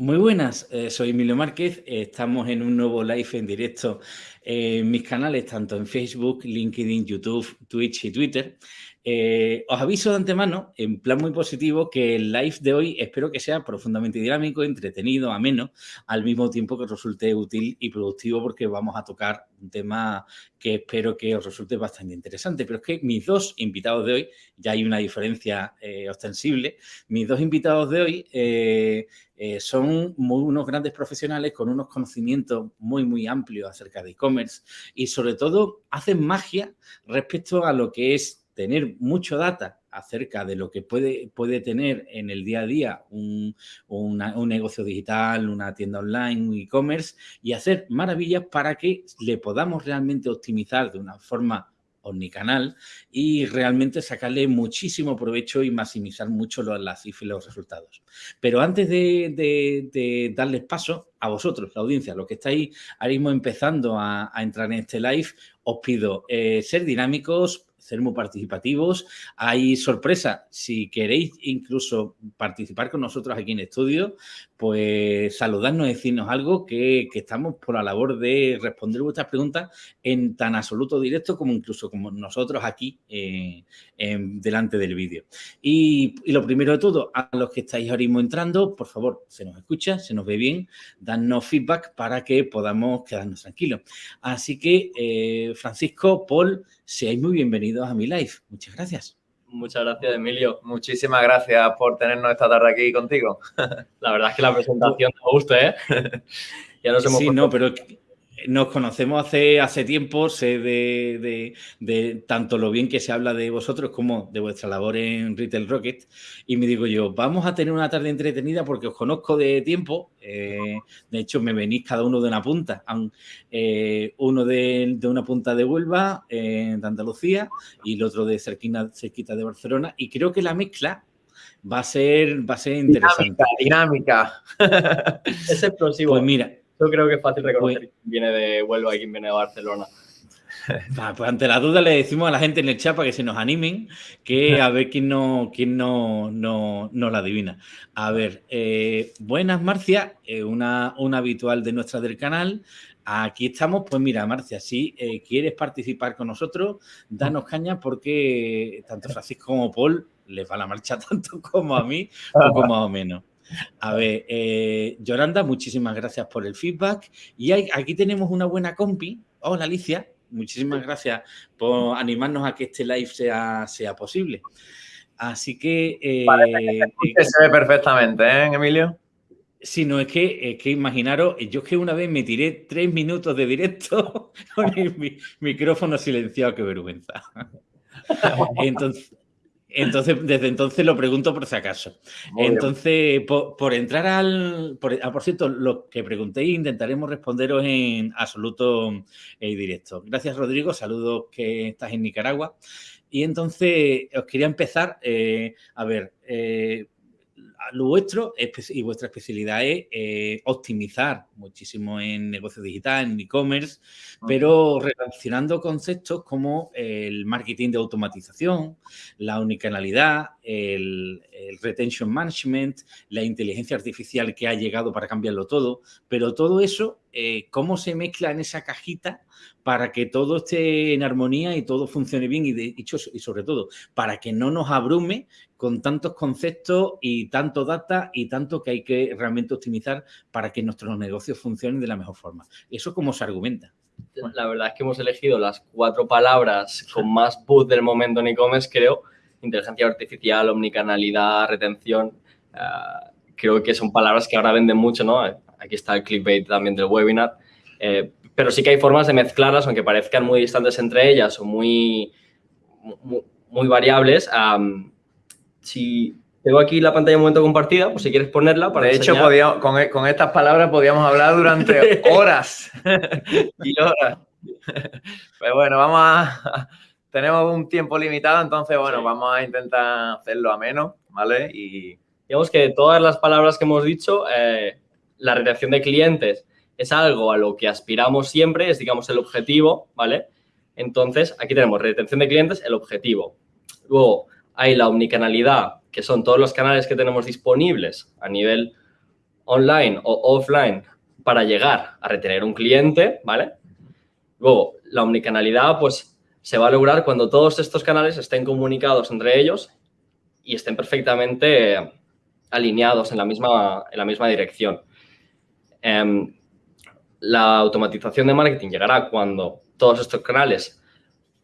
Muy buenas, eh, soy Emilio Márquez, estamos en un nuevo live en directo en mis canales, tanto en Facebook, LinkedIn, YouTube, Twitch y Twitter. Eh, os aviso de antemano, en plan muy positivo, que el live de hoy espero que sea profundamente dinámico, entretenido, ameno, al mismo tiempo que resulte útil y productivo porque vamos a tocar un tema que espero que os resulte bastante interesante. Pero es que mis dos invitados de hoy, ya hay una diferencia eh, ostensible, mis dos invitados de hoy eh, son unos grandes profesionales con unos conocimientos muy, muy amplios acerca de e-commerce y sobre todo hacen magia respecto a lo que es tener mucho data acerca de lo que puede, puede tener en el día a día un, negocio digital, una tienda online, un e-commerce y hacer maravillas para que le podamos realmente optimizar de una forma omnicanal y realmente sacarle muchísimo provecho y maximizar mucho los, las cifras y los resultados. Pero antes de, darles paso a vosotros, la audiencia, los que estáis ahora mismo empezando a, entrar en este live, os pido eh, ser dinámicos, ser muy participativos. Hay sorpresa, si queréis incluso participar con nosotros aquí en estudio, pues saludarnos, decirnos algo, que, estamos por la labor de responder vuestras preguntas en tan absoluto directo como incluso como nosotros aquí eh, delante del vídeo. Y, lo primero de todo, a los que estáis ahora mismo entrando, por favor, se nos escucha, se nos ve bien, dadnos feedback para que podamos quedarnos tranquilos. Así que, eh, Francisco, Paul, seáis muy bienvenidos a mi live. Muchas gracias. Muchas gracias, Emilio. Muchísimas gracias por tenernos esta tarde aquí contigo. la verdad es que la presentación me gusta, ¿eh? ya nos hemos Sí, no, pero nos conocemos hace, hace tiempo, sé de, tanto lo bien que se habla de vosotros como de vuestra labor en Retail Rocket y me digo yo, vamos a tener una tarde entretenida porque os conozco de tiempo, eh, de hecho me venís cada uno de una punta, eh, uno de, una punta de Huelva, de Andalucía y el otro de cerquina, cerquita de Barcelona y creo que la mezcla va a ser, va a ser interesante. Dinámica, dinámica. es explosivo. Pues mira, yo creo que es fácil reconocer quién viene de Huelva y quién viene de Barcelona. pues ante la duda le decimos a la gente en el chat para que se nos animen, que a ver quién no, quién no, no, la adivina. A ver, eh, buenas Marcia, eh, una, una habitual de nuestra del canal. Aquí estamos, pues mira, Marcia, si eh, quieres participar con nosotros, danos caña porque tanto Francisco como Paul les va la marcha tanto como a mí, poco más o menos. A ver, eh, Yolanda, muchísimas gracias por el feedback. Y aquí tenemos una buena compi. Hola, Alicia. Muchísimas gracias por animarnos a que este live sea, sea posible. Así que... Eh, que se ve perfectamente, ¿eh, Emilio? Sí, no, es que, es que imaginaros, yo es que una vez me tiré tres minutos de directo con el micrófono silenciado, qué vergüenza. Entonces, entonces, desde entonces lo pregunto por si acaso. entonces, por, entrar al... Por, ah, por cierto, lo que preguntéis intentaremos responderos en absoluto y directo. Gracias, Rodrigo. Saludos que estás en Nicaragua. Y entonces, os quería empezar, eh, a ver, eh, lo vuestro y vuestra especialidad es eh, optimizar muchísimo en negocio digital, en e-commerce, pero relacionando conceptos como el marketing de automatización, la unicanalidad, el, retention management, la inteligencia artificial que ha llegado para cambiarlo todo, pero todo eso, eh, ¿cómo se mezcla en esa cajita para que todo esté en armonía y todo funcione bien y, de hecho, y sobre todo para que no nos abrume con tantos conceptos y tanto data y tanto que hay que realmente optimizar para que nuestros negocios funcionen de la mejor forma. Eso cómo se argumenta. La verdad es que hemos elegido las cuatro palabras con más buzz del momento en e-commerce, creo. Inteligencia artificial, omnicanalidad, retención. Ah, creo que son palabras que ahora venden mucho, ¿no? Aquí está el clickbait también del webinar. Eh, pero sí que hay formas de mezclarlas, aunque parezcan muy distantes entre ellas o muy, muy, variables. si tengo aquí la pantalla un momento compartida, pues si quieres ponerla para De hecho, con, con, estas palabras podíamos hablar durante horas y horas. Pero bueno, vamos a... Tenemos un tiempo limitado, entonces, bueno, vamos a intentar hacerlo a menos, ¿vale? Y... Digamos que todas las palabras que hemos dicho, eh, la retención de clientes es algo a lo que aspiramos siempre, es, digamos, el objetivo, ¿vale? Entonces, aquí tenemos retención de clientes, el objetivo. Luego, hay la omnicanalidad, que son todos los canales que tenemos disponibles a nivel online o offline para llegar a retener un cliente, ¿vale? Luego, la omnicanalidad, pues, se va a lograr cuando todos estos canales estén comunicados entre ellos y estén perfectamente alineados en la misma, en la misma dirección. Em, la automatización de marketing llegará cuando todos estos canales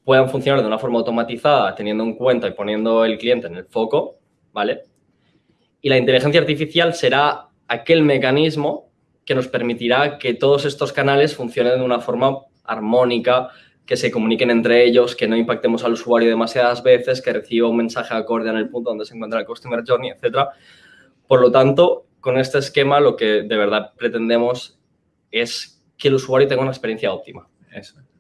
puedan funcionar de una forma automatizada, teniendo en cuenta y poniendo el cliente en el foco, ¿vale? Y la inteligencia artificial será aquel mecanismo que nos permitirá que todos estos canales funcionen de una forma armónica, que se comuniquen entre ellos, que no impactemos al usuario demasiadas veces, que reciba un mensaje acorde en el punto donde se encuentra el Customer Journey, etc. Por lo tanto, con este esquema lo que de verdad pretendemos es que el usuario tenga una experiencia óptima.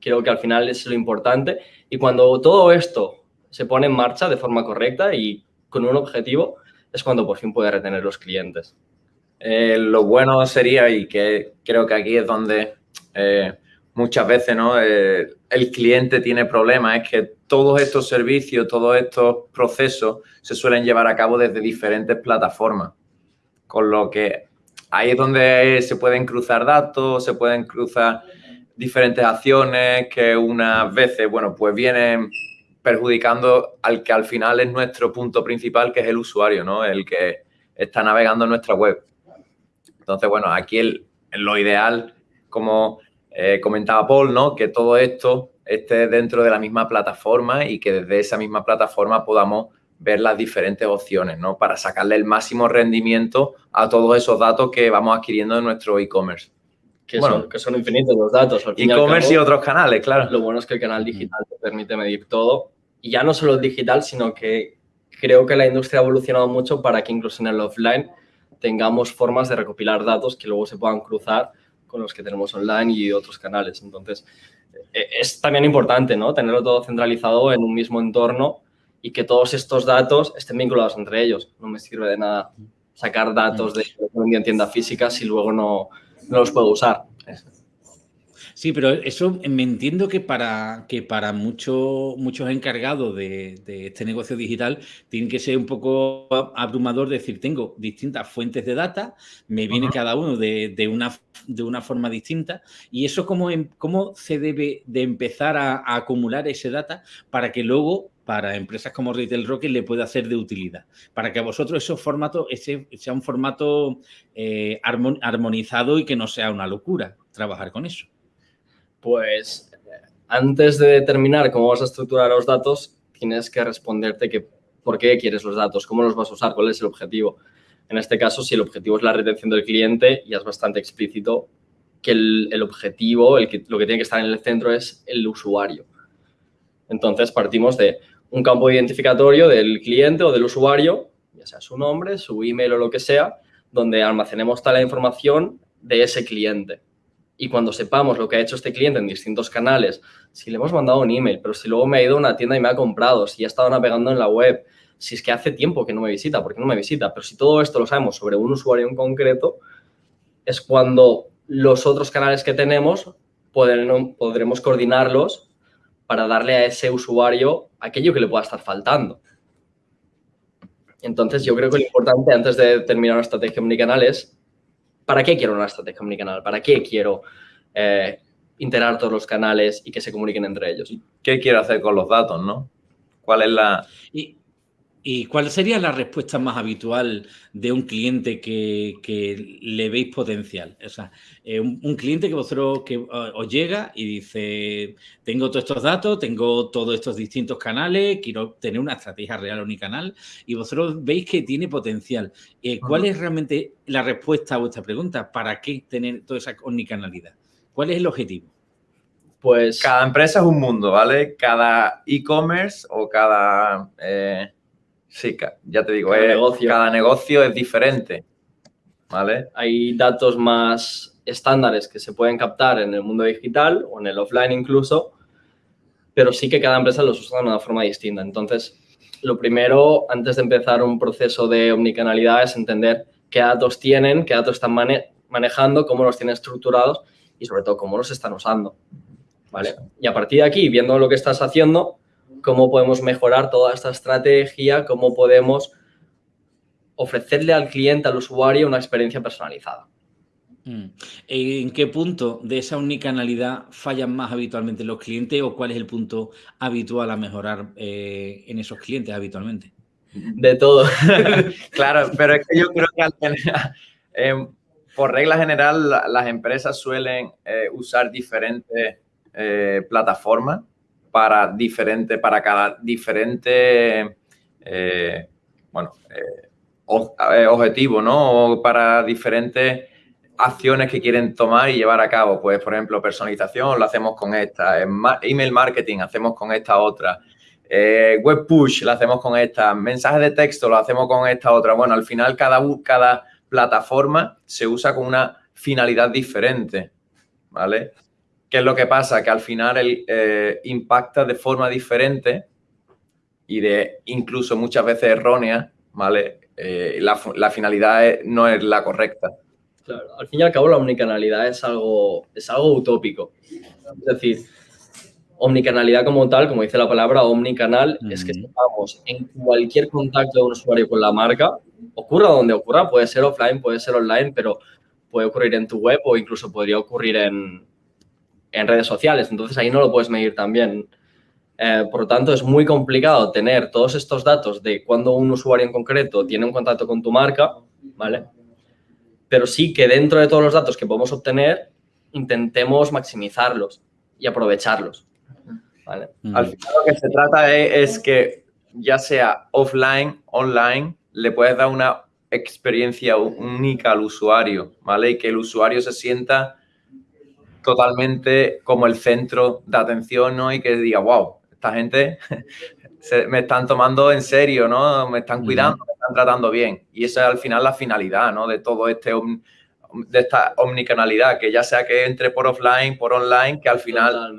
Creo que al final es lo importante y cuando todo esto se pone en marcha de forma correcta y con un objetivo, es cuando por fin puede retener los clientes. Eh, lo bueno sería, y que creo que aquí es donde eh, muchas veces ¿no? Eh, el cliente tiene problemas, es que todos estos servicios, todos estos procesos se suelen llevar a cabo desde diferentes plataformas. Con lo que ahí es donde se pueden cruzar datos, se pueden cruzar diferentes acciones que unas veces, bueno, pues vienen perjudicando al que al final es nuestro punto principal, que es el usuario, ¿no? El que está navegando nuestra web. Entonces, bueno, aquí el, lo ideal, como eh, comentaba Paul, ¿no? Que todo esto esté dentro de la misma plataforma y que desde esa misma plataforma podamos ver las diferentes opciones, ¿no? Para sacarle el máximo rendimiento a todos esos datos que vamos adquiriendo en nuestro e-commerce. Que, son, que son infinitos los datos. E-commerce y, otros canales, claro. Lo bueno es que el canal digital te permite medir todo. Y ya no solo el digital, sino que creo que la industria ha evolucionado mucho para que incluso en el offline tengamos formas de recopilar datos que luego se puedan cruzar con los que tenemos online y otros canales. Entonces, e, es también importante, ¿no? Tenerlo todo centralizado en un mismo entorno y que todos estos datos estén vinculados entre ellos. No me sirve de nada sacar datos de un tienda física si luego no, no los puedo usar. Sí, pero eso me entiendo que para, que para muchos muchos encargados de, este negocio digital tiene que ser un poco abrumador decir, tengo distintas fuentes de data, me viene cada uno de, una, de una forma distinta y eso cómo, em, cómo se debe de empezar a, acumular ese data para que luego para empresas como Retail Rocket le pueda hacer de utilidad. Para que a vosotros esos formatos, ese sea un formato eh, armonizado y que no sea una locura trabajar con eso. Pues antes de determinar cómo vas a estructurar los datos, tienes que responderte que por qué quieres los datos, cómo los vas a usar, cuál es el objetivo. En este caso, si el objetivo es la retención del cliente, ya es bastante explícito que el, objetivo, lo que tiene que estar en el centro es el usuario. Entonces, partimos de un campo identificatorio del cliente o del usuario, ya sea su nombre, su email o lo que sea, donde almacenemos toda la información de ese cliente. Y cuando sepamos lo que ha hecho este cliente en distintos canales, si le hemos mandado un email, pero si luego me ha ido a una tienda y me ha comprado, si ha estado navegando en la web, si es que hace tiempo que no me visita, porque no me visita, pero si todo esto lo sabemos sobre un usuario en concreto, es cuando los otros canales que tenemos podremos coordinarlos para darle a ese usuario aquello que le pueda estar faltando. Entonces, yo creo que lo importante antes de terminar una estrategia omnicanal es ¿para qué quiero una estrategia omnicanal? ¿Para qué quiero eh, integrar todos los canales y que se comuniquen entre ellos? ¿Qué quiero hacer con los datos, no? ¿Cuál es la...? ¿Y cuál sería la respuesta más habitual de un cliente que, le veis potencial? O sea, eh, un, cliente que vosotros que os llega y dice, tengo todos estos datos, tengo todos estos distintos canales, quiero tener una estrategia real unicanal y vosotros veis que tiene potencial. Eh, ¿Cuál es realmente la respuesta a vuestra pregunta? ¿Para qué tener toda esa omnicanalidad? ¿Cuál es el objetivo? Pues cada empresa es un mundo, ¿vale? Cada e-commerce o cada... Eh, Sí, ya te digo, cada, negocio. cada negocio es diferente. ¿Vale? Hay datos más estándares que se pueden captar en el mundo digital o en el offline incluso, pero sí que cada empresa los usa de una forma distinta. Entonces, lo primero, antes de empezar un proceso de omnicanalidad, es entender qué datos tienen, qué datos están manejando, cómo los tienen estructurados y sobre todo cómo los están usando. ¿Vale? Y a partir de aquí, viendo lo que estás haciendo, cómo podemos mejorar toda esta estrategia, cómo podemos ofrecerle al cliente, al usuario, una experiencia personalizada. Mm. ¿En qué punto de esa unicanalidad fallan más habitualmente los clientes o cuál es el punto habitual a mejorar eh, en esos clientes habitualmente? De todo. claro, pero es que yo creo que eh, por regla general las empresas suelen eh, usar diferentes plataformas para diferente, para cada diferente bueno, objetivo, ¿no? O para diferentes acciones que quieren tomar y llevar a cabo. Pues, por ejemplo, personalización lo hacemos con esta, email marketing hacemos con esta otra, eh, web push lo hacemos con esta, mensajes de texto lo hacemos con esta otra. Bueno, al final cada, cada plataforma se usa con una finalidad diferente, ¿vale? ¿Qué es lo que pasa? Que al final el, eh, impacta de forma diferente y de incluso muchas veces errónea, ¿vale? Eh, la, la finalidad no es la correcta. Claro, al fin y al cabo la omnicanalidad es algo, es algo utópico. Es decir, omnicanalidad como tal, como dice la palabra, omnicanal, es que estamos en cualquier contacto de un usuario con la marca, ocurra donde ocurra, puede ser offline, puede ser online, pero puede ocurrir en tu web o incluso podría ocurrir en, en redes sociales. Entonces ahí no lo puedes medir también. Eh, por lo tanto, es muy complicado tener todos estos datos de cuando un usuario en concreto tiene un contacto con tu marca, ¿vale? pero sí que dentro de todos los datos que podemos obtener, intentemos maximizarlos y aprovecharlos. Mm. Al final lo que se trata es, que ya sea offline, online, le puedes dar una experiencia única al usuario, ¿vale? Y que el usuario se sienta totalmente como el centro de atención, ¿no? Y que diga, wow, esta gente me están tomando en serio, ¿no? Me están cuidando, me están tratando bien. Y esa es al final la finalidad, ¿no? De todo este, de esta omnicanalidad, que ya sea que entre por offline, por online, que al final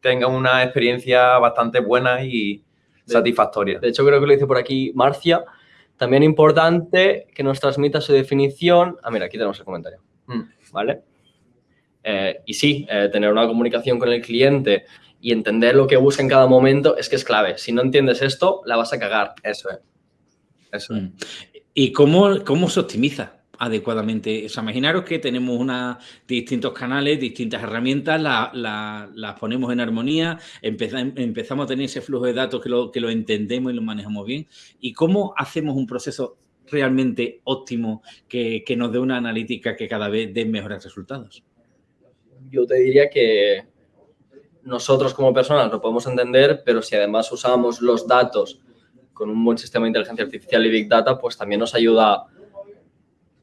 tenga una experiencia bastante buena y satisfactoria. De hecho, creo que lo dice por aquí Marcia. También importante que nos transmita su definición. Ah, mira, aquí tenemos el comentario. Mm. ¿Vale? Eh, y sí, eh, tener una comunicación con el cliente y entender lo que busca en cada momento es que es clave. Si no entiendes esto, la vas a cagar. Eso es. Eso mm. ¿Y cómo, cómo se optimiza adecuadamente? O sea, imaginaros que tenemos una, distintos canales, distintas herramientas, las ponemos en armonía, empezamos a tener ese flujo de datos que lo, que lo entendemos y lo manejamos bien. ¿Y cómo hacemos un proceso realmente óptimo que, que nos dé una analítica que cada vez dé mejores resultados? Yo te diría que nosotros como personas lo podemos entender, pero si además usamos los datos con un buen sistema de inteligencia artificial y Big Data, pues también nos ayuda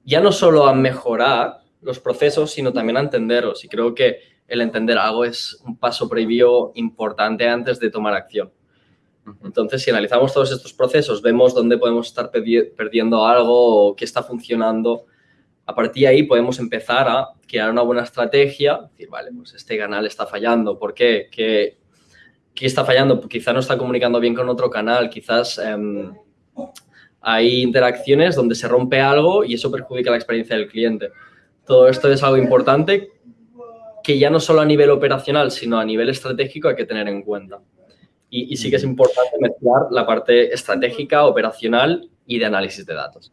ya no solo a mejorar los procesos, sino también a entenderlos. Y creo que el entender algo es un paso previo importante antes de tomar acción. Entonces, si analizamos todos estos procesos, vemos dónde podemos estar perdiendo algo o qué está funcionando, a partir de ahí podemos empezar a crear una buena estrategia, decir, vale, pues este canal está fallando, ¿por qué? ¿Qué, está fallando? Pues quizás no está comunicando bien con otro canal, quizás em, hay interacciones donde se rompe algo y eso perjudica la experiencia del cliente. Todo esto es algo importante que ya no solo a nivel operacional, sino a nivel estratégico hay que tener en cuenta. Y, y sí que es importante mezclar la parte estratégica, operacional y de análisis de datos.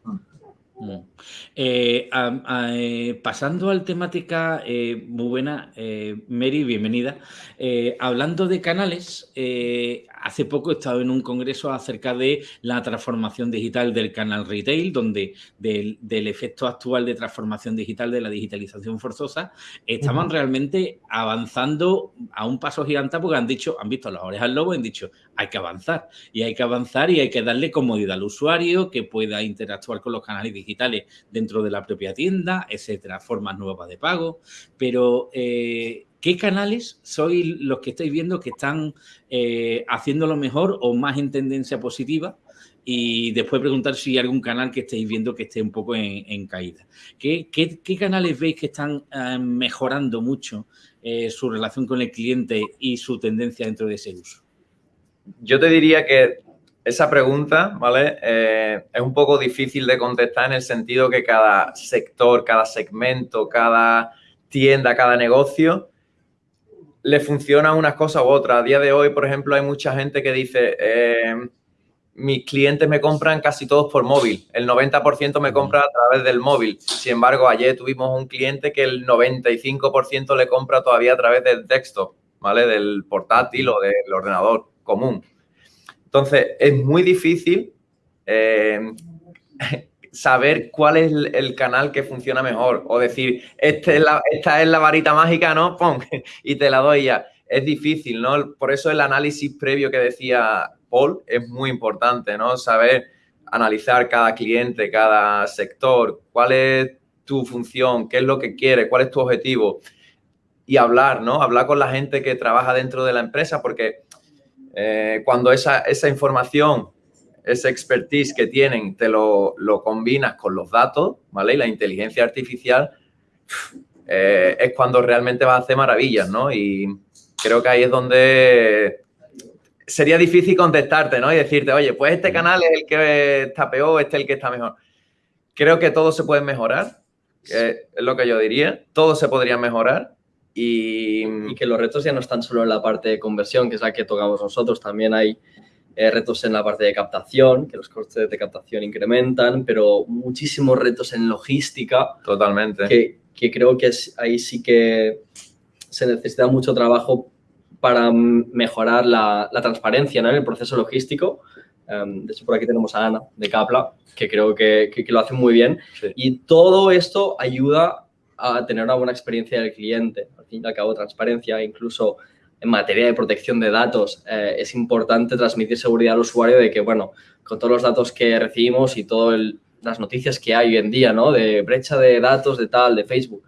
Eh, eh, pasando al temática, eh, muy buena, Mary, bienvenida. hablando de canales, hace poco he estado en un congreso acerca de la transformación digital del canal retail, donde del, efecto actual de transformación digital, de la digitalización forzosa, estaban realmente avanzando a un paso gigante porque han dicho, han visto las orejas al lobo y han dicho, hay que avanzar. Y hay que avanzar y hay que darle comodidad al usuario, que pueda interactuar con los canales digitales dentro de la propia tienda, etcétera, formas nuevas de pago. Pero, eh, ¿qué canales sois los que estáis viendo que están eh, haciéndolo mejor o más en tendencia positiva? y después preguntar si hay algún canal que estéis viendo que esté un poco en, caída. ¿Qué, canales veis que están eh, mejorando mucho su relación con el cliente y su tendencia dentro de ese uso? Yo te diría que esa pregunta, ¿vale? Eh, es un poco difícil de contestar en el sentido que cada sector, cada segmento, cada tienda, cada negocio le funciona unas cosas u otras. A día de hoy, por ejemplo, hay mucha gente que dice, eh, mis clientes me compran casi todos por móvil. El 90% me compra a través del móvil. Sin embargo, ayer tuvimos un cliente que el 95% le compra todavía a través del texto, ¿vale? Del portátil o del ordenador común. Entonces, es muy difícil eh, saber cuál es el, canal que funciona mejor o decir, este esta es la varita mágica, ¿no? ¡Pum! Y te la doy ya. Es difícil, ¿no? Por eso el análisis previo que decía Paul es muy importante, ¿no? Saber analizar cada cliente, cada sector, cuál es tu función, qué es lo que quieres, cuál es tu objetivo y hablar, ¿no? Hablar con la gente que trabaja dentro de la empresa porque eh, cuando esa, esa información ese expertise que tienen, te lo, combinas con los datos, ¿vale? Y la inteligencia artificial eh, es cuando realmente vas a hacer maravillas, ¿no? Y creo que ahí es donde sería difícil contestarte, ¿no? Y decirte, oye, pues este canal es el que está peor, este es el que está mejor. Creo que todo se puede mejorar, es lo que yo diría. Todo se podría mejorar. Y... y que los retos ya no están solo en la parte de conversión, que es la que tocamos nosotros, también hay eh, retos en la parte de captación, que los costes de captación incrementan, pero muchísimos retos en logística. Totalmente. Que, que creo que ahí sí que se necesita mucho trabajo para mejorar la, la transparencia ¿no? en el proceso logístico. Um, de hecho, por aquí tenemos a Ana de Capla, que creo que, que, lo hace muy bien. Y todo esto ayuda a tener una buena experiencia del cliente. Fin y al cabo, transparencia, incluso en materia de protección de datos, eh, es importante transmitir seguridad al usuario de que, bueno, con todos los datos que recibimos y todas las noticias que hay hoy en día, ¿no? De brecha de datos, de tal, de Facebook,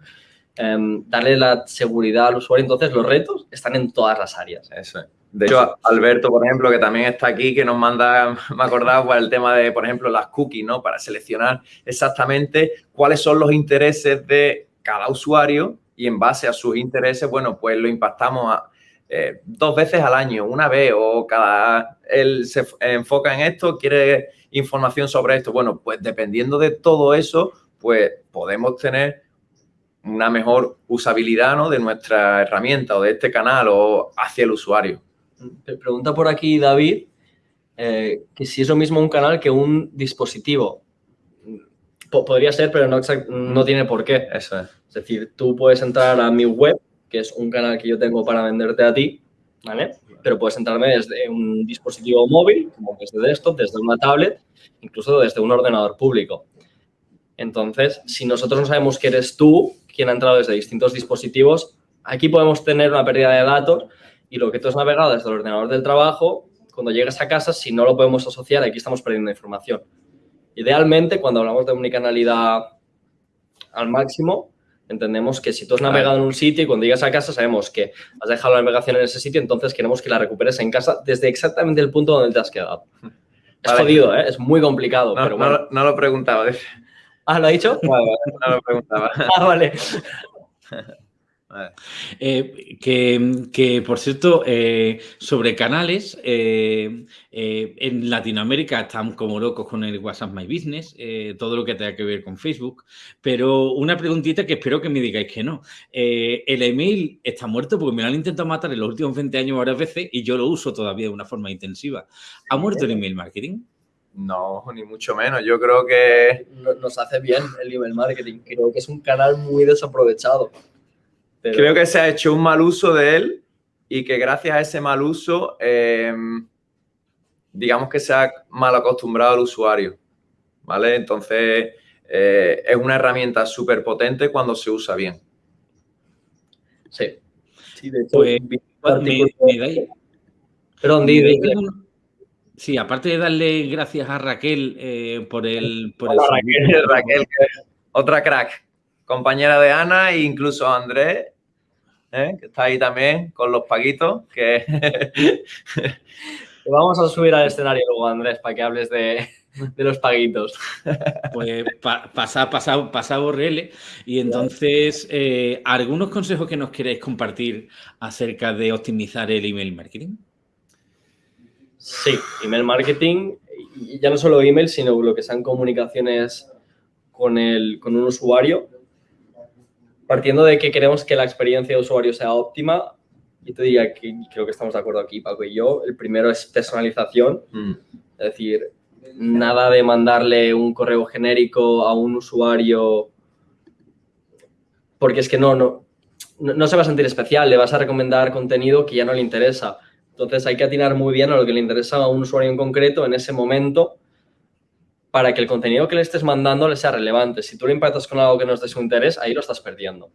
em, darle la seguridad al usuario. Entonces, los retos están en todas las áreas. Eso es. De hecho, Alberto, por ejemplo, que también está aquí, que nos manda, me acordaba por el tema de, por ejemplo, las cookies, ¿no? Para seleccionar exactamente cuáles son los intereses de cada usuario y en base a sus intereses, bueno, pues lo impactamos eh, dos veces al año, una vez o cada... Él se enfoca en esto, quiere información sobre esto. Bueno, pues dependiendo de todo eso, pues podemos tener una mejor usabilidad ¿no? de nuestra herramienta o de este canal o hacia el usuario. Pregunta por aquí David eh, que si es lo mismo un canal que un dispositivo. Podría ser, pero no, no tiene por qué. Eso es. Es decir, tú puedes entrar a mi web que es un canal que yo tengo para venderte a ti, ¿vale? Pero puedes entrarme desde un dispositivo móvil, como desde desktop, desde una tablet, incluso desde un ordenador público. Entonces, si nosotros no sabemos que eres tú quien ha entrado desde distintos dispositivos, aquí podemos tener una pérdida de datos y lo que tú has navegado desde el ordenador del trabajo, cuando llegues a casa, si no lo podemos asociar, aquí estamos perdiendo información. Idealmente, cuando hablamos de omnicanalidad al máximo, entendemos que si tú has navegado en un sitio y cuando llegas a casa sabemos que has dejado la navegación en ese sitio, entonces queremos que la recuperes en casa desde exactamente el punto donde te has quedado. Es jodido, ¿eh? es muy complicado. No, pero bueno. no, lo preguntaba. Ah, ¿lo ha dicho? no lo preguntaba. ah, vale. Eh, que, por cierto, eh, sobre canales, eh, en Latinoamérica están como locos con el WhatsApp My Business, todo lo que tenga que ver con Facebook, pero una preguntita que espero que me digáis que no. el email está muerto porque me lo han intentado matar en los últimos 20 años varias veces y yo lo uso todavía de una forma intensiva. ¿Ha muerto el email marketing? No, ni mucho menos. Yo creo que... Nos hace bien el email marketing. Creo que es un canal muy desaprovechado. Creo que se ha hecho un mal uso de él y que gracias a ese mal uso, eh, digamos que se ha mal acostumbrado al usuario, ¿vale? Entonces, eh, es una herramienta súper potente cuando se usa bien. Sí. Sí, de hecho, pues, Perdón, Sí, aparte de darle gracias a Raquel eh, por el... Por Raquel, Raquel, otra crack compañera de Ana e incluso Andrés, ¿eh? que está ahí también con los paguitos, que... vamos a subir al escenario luego, Andrés, para que hables de, los paguitos. Pues pasa, pasa, pasa Borrele. Y entonces, eh, ¿algunos consejos que nos queréis compartir acerca de optimizar el email marketing? Sí, email marketing, y ya no solo email, sino lo que sean comunicaciones con, el, con un usuario, partiendo de que queremos que la experiencia de usuario sea óptima, yo te diría que creo que estamos de acuerdo aquí, Paco y yo. El primero es personalización. Mm. Es decir, nada de mandarle un correo genérico a un usuario porque es que no, no, no se va a sentir especial, le vas a recomendar contenido que ya no le interesa. Entonces hay que atinar muy bien a lo que le interesa a un usuario en concreto en ese momento para que el contenido que le estés mandando le sea relevante. Si tú le impactas con algo que no es de su interés, ahí lo estás perdiendo.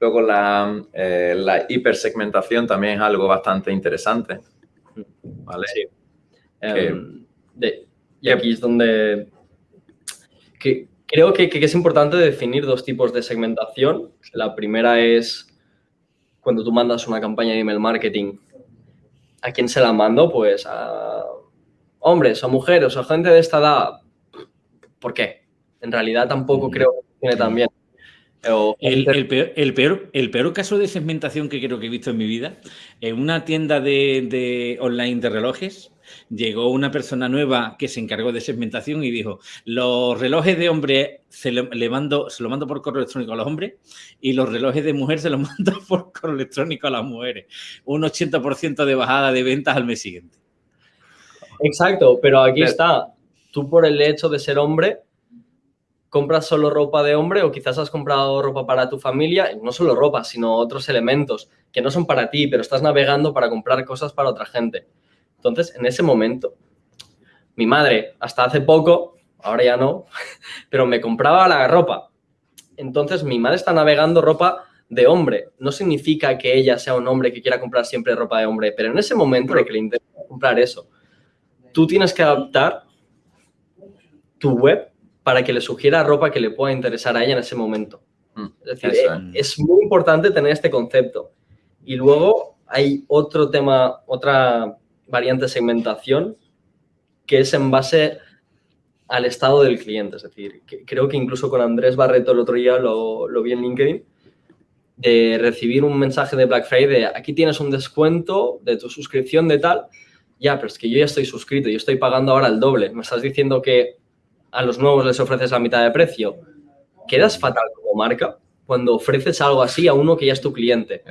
Luego la, eh, la, hipersegmentación también es algo bastante interesante. ¿Vale? Sí. Em, y aquí es donde que, creo que, que, es importante definir dos tipos de segmentación. La primera es cuando tú mandas una campaña de email marketing. ¿A quién se la mando? Pues a hombres o mujeres o gente de esta edad. ¿Por qué? En realidad tampoco creo que funcione tan bien. El, el, peor, el, peor, caso de segmentación que creo que he visto en mi vida, en una tienda de, de online de relojes, llegó una persona nueva que se encargó de segmentación y dijo, los relojes de hombre se, le mando, se lo mando por correo electrónico a los hombres y los relojes de mujer se los mando por correo electrónico a las mujeres. Un 80% de bajada de ventas al mes siguiente. Exacto, pero aquí está. Tú por el hecho de ser hombre compras solo ropa de hombre o quizás has comprado ropa para tu familia, no solo ropa, sino otros elementos que no son para ti, pero estás navegando para comprar cosas para otra gente. Entonces, en ese momento, mi madre, hasta hace poco, ahora ya no, pero me compraba la ropa. Entonces, mi madre está navegando ropa de hombre. No significa que ella sea un hombre que quiera comprar siempre ropa de hombre, pero en ese momento de que le interesa comprar eso, tú tienes que adaptar tu web para que le sugiera ropa que le pueda interesar a ella en ese momento. Mm, es decir, es muy importante tener este concepto. Y luego hay otro tema, otra variante de segmentación que es en base al estado del cliente. Es decir, creo que incluso con Andrés Barreto el otro día lo, lo, vi en LinkedIn, de recibir un mensaje de Black Friday de aquí tienes un descuento de tu suscripción de tal. Ya, pero es que yo ya estoy suscrito, yo estoy pagando ahora el doble. Me estás diciendo que a los nuevos les ofreces la mitad de precio. Quedas fatal como marca cuando ofreces algo así a uno que ya es tu cliente.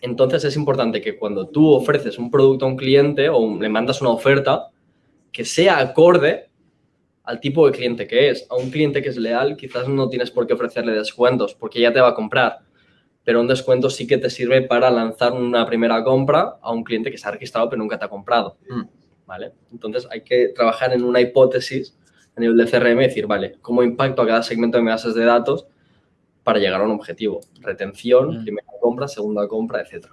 Entonces es importante que cuando tú ofreces un producto a un cliente o le mandas una oferta, que sea acorde al tipo de cliente que es. A un cliente que es leal quizás no tienes por qué ofrecerle descuentos porque ya te va a comprar. Pero un descuento sí que te sirve para lanzar una primera compra a un cliente que se ha registrado pero nunca te ha comprado. Mm. ¿Vale? Entonces hay que trabajar en una hipótesis a nivel de CRM y decir, vale, ¿cómo impacto a cada segmento de mi bases de datos para llegar a un objetivo. Retención, mm. primera compra, segunda compra, etc.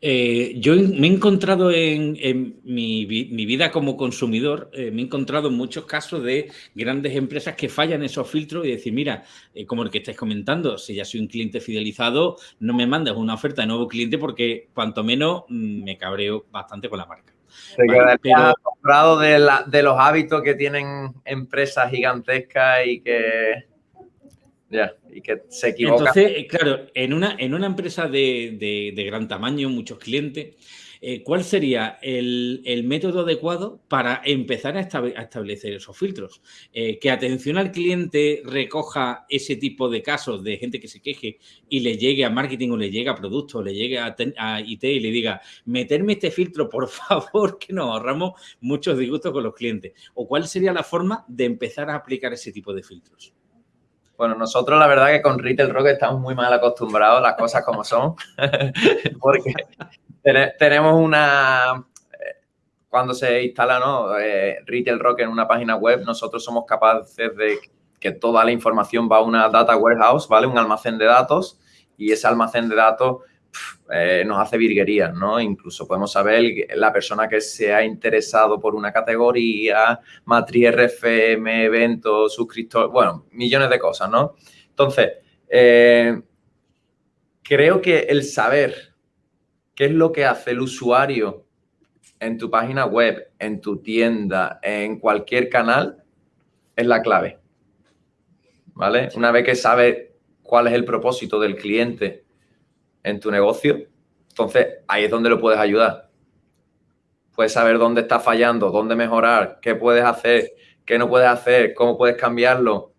Eh, yo me he encontrado en, mi, vida como consumidor, eh, me he encontrado en muchos casos de grandes empresas que fallan esos filtros y decir, mira, eh, como el que estáis comentando, si ya soy un cliente fidelizado, no me mandes una oferta de nuevo cliente porque cuanto menos mm, me cabreo bastante con la marca. pero... comprado de, de los hábitos que tienen empresas gigantescas y que ya, y que se equivoca. Entonces, eh, claro, en una, en una empresa de, gran tamaño, muchos clientes, eh, ¿cuál sería el, método adecuado para empezar a, establecer esos filtros? Eh, que atención al cliente recoja ese tipo de casos de gente que se queje y le llegue a marketing o le llegue a producto o le llegue a, a, IT y le diga, meterme este filtro, por favor, que nos ahorramos muchos disgustos con los clientes. ¿O cuál sería la forma de empezar a aplicar ese tipo de filtros? Bueno, nosotros la verdad que con Retail Rock estamos muy mal acostumbrados, las cosas como son, porque tenemos una... Eh, cuando se instala ¿no? Eh, Retail Rock en una página web, nosotros somos capaces de que toda la información va a una data warehouse, ¿vale? Un almacén de datos y ese almacén de datos eh, nos hace virguerías, ¿no? Incluso podemos saber la persona que se ha interesado por una categoría, matriz RFM, evento, suscriptor, bueno, millones de cosas, ¿no? Entonces, eh, creo que el saber qué es lo que hace el usuario en tu página web, en tu tienda, en cualquier canal, es la clave. ¿Vale? Una vez que sabes cuál es el propósito del cliente en tu negocio, entonces ahí es donde lo puedes ayudar. Puedes saber dónde está fallando, dónde mejorar, qué puedes hacer, qué no puedes hacer, cómo puedes cambiarlo.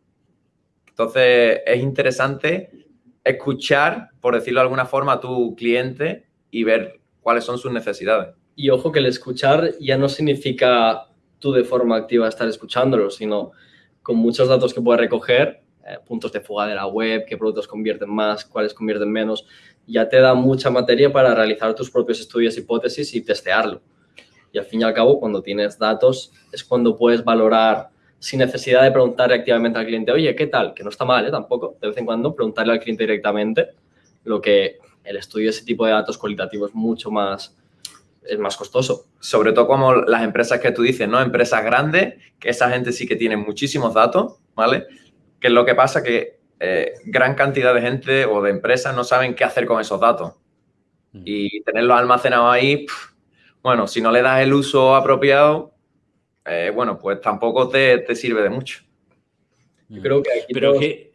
Entonces es interesante escuchar, por decirlo de alguna forma, a tu cliente y ver cuáles son sus necesidades. Y ojo que el escuchar ya no significa tú de forma activa estar escuchándolo, sino con muchos datos que puedes recoger, eh, puntos de fuga de la web, qué productos convierten más, cuáles convierten menos, ya te da mucha materia para realizar tus propios estudios, hipótesis y testearlo. Y al fin y al cabo, cuando tienes datos, es cuando puedes valorar sin necesidad de preguntarle activamente al cliente, oye, ¿qué tal? Que no está mal, ¿eh? Tampoco. De vez en cuando preguntarle al cliente directamente, lo que el estudio de ese tipo de datos cualitativos mucho más, es más costoso. Sobre todo como las empresas que tú dices, ¿no? Empresas grandes, que esa gente sí que tiene muchísimos datos, ¿vale? Que es lo que pasa que eh, gran cantidad de gente o de empresas no saben qué hacer con esos datos. Mm. Y tenerlos almacenados ahí, bueno, si no le das el uso apropiado, eh, bueno, pues tampoco te, sirve de mucho. Yo creo que aquí Pero que,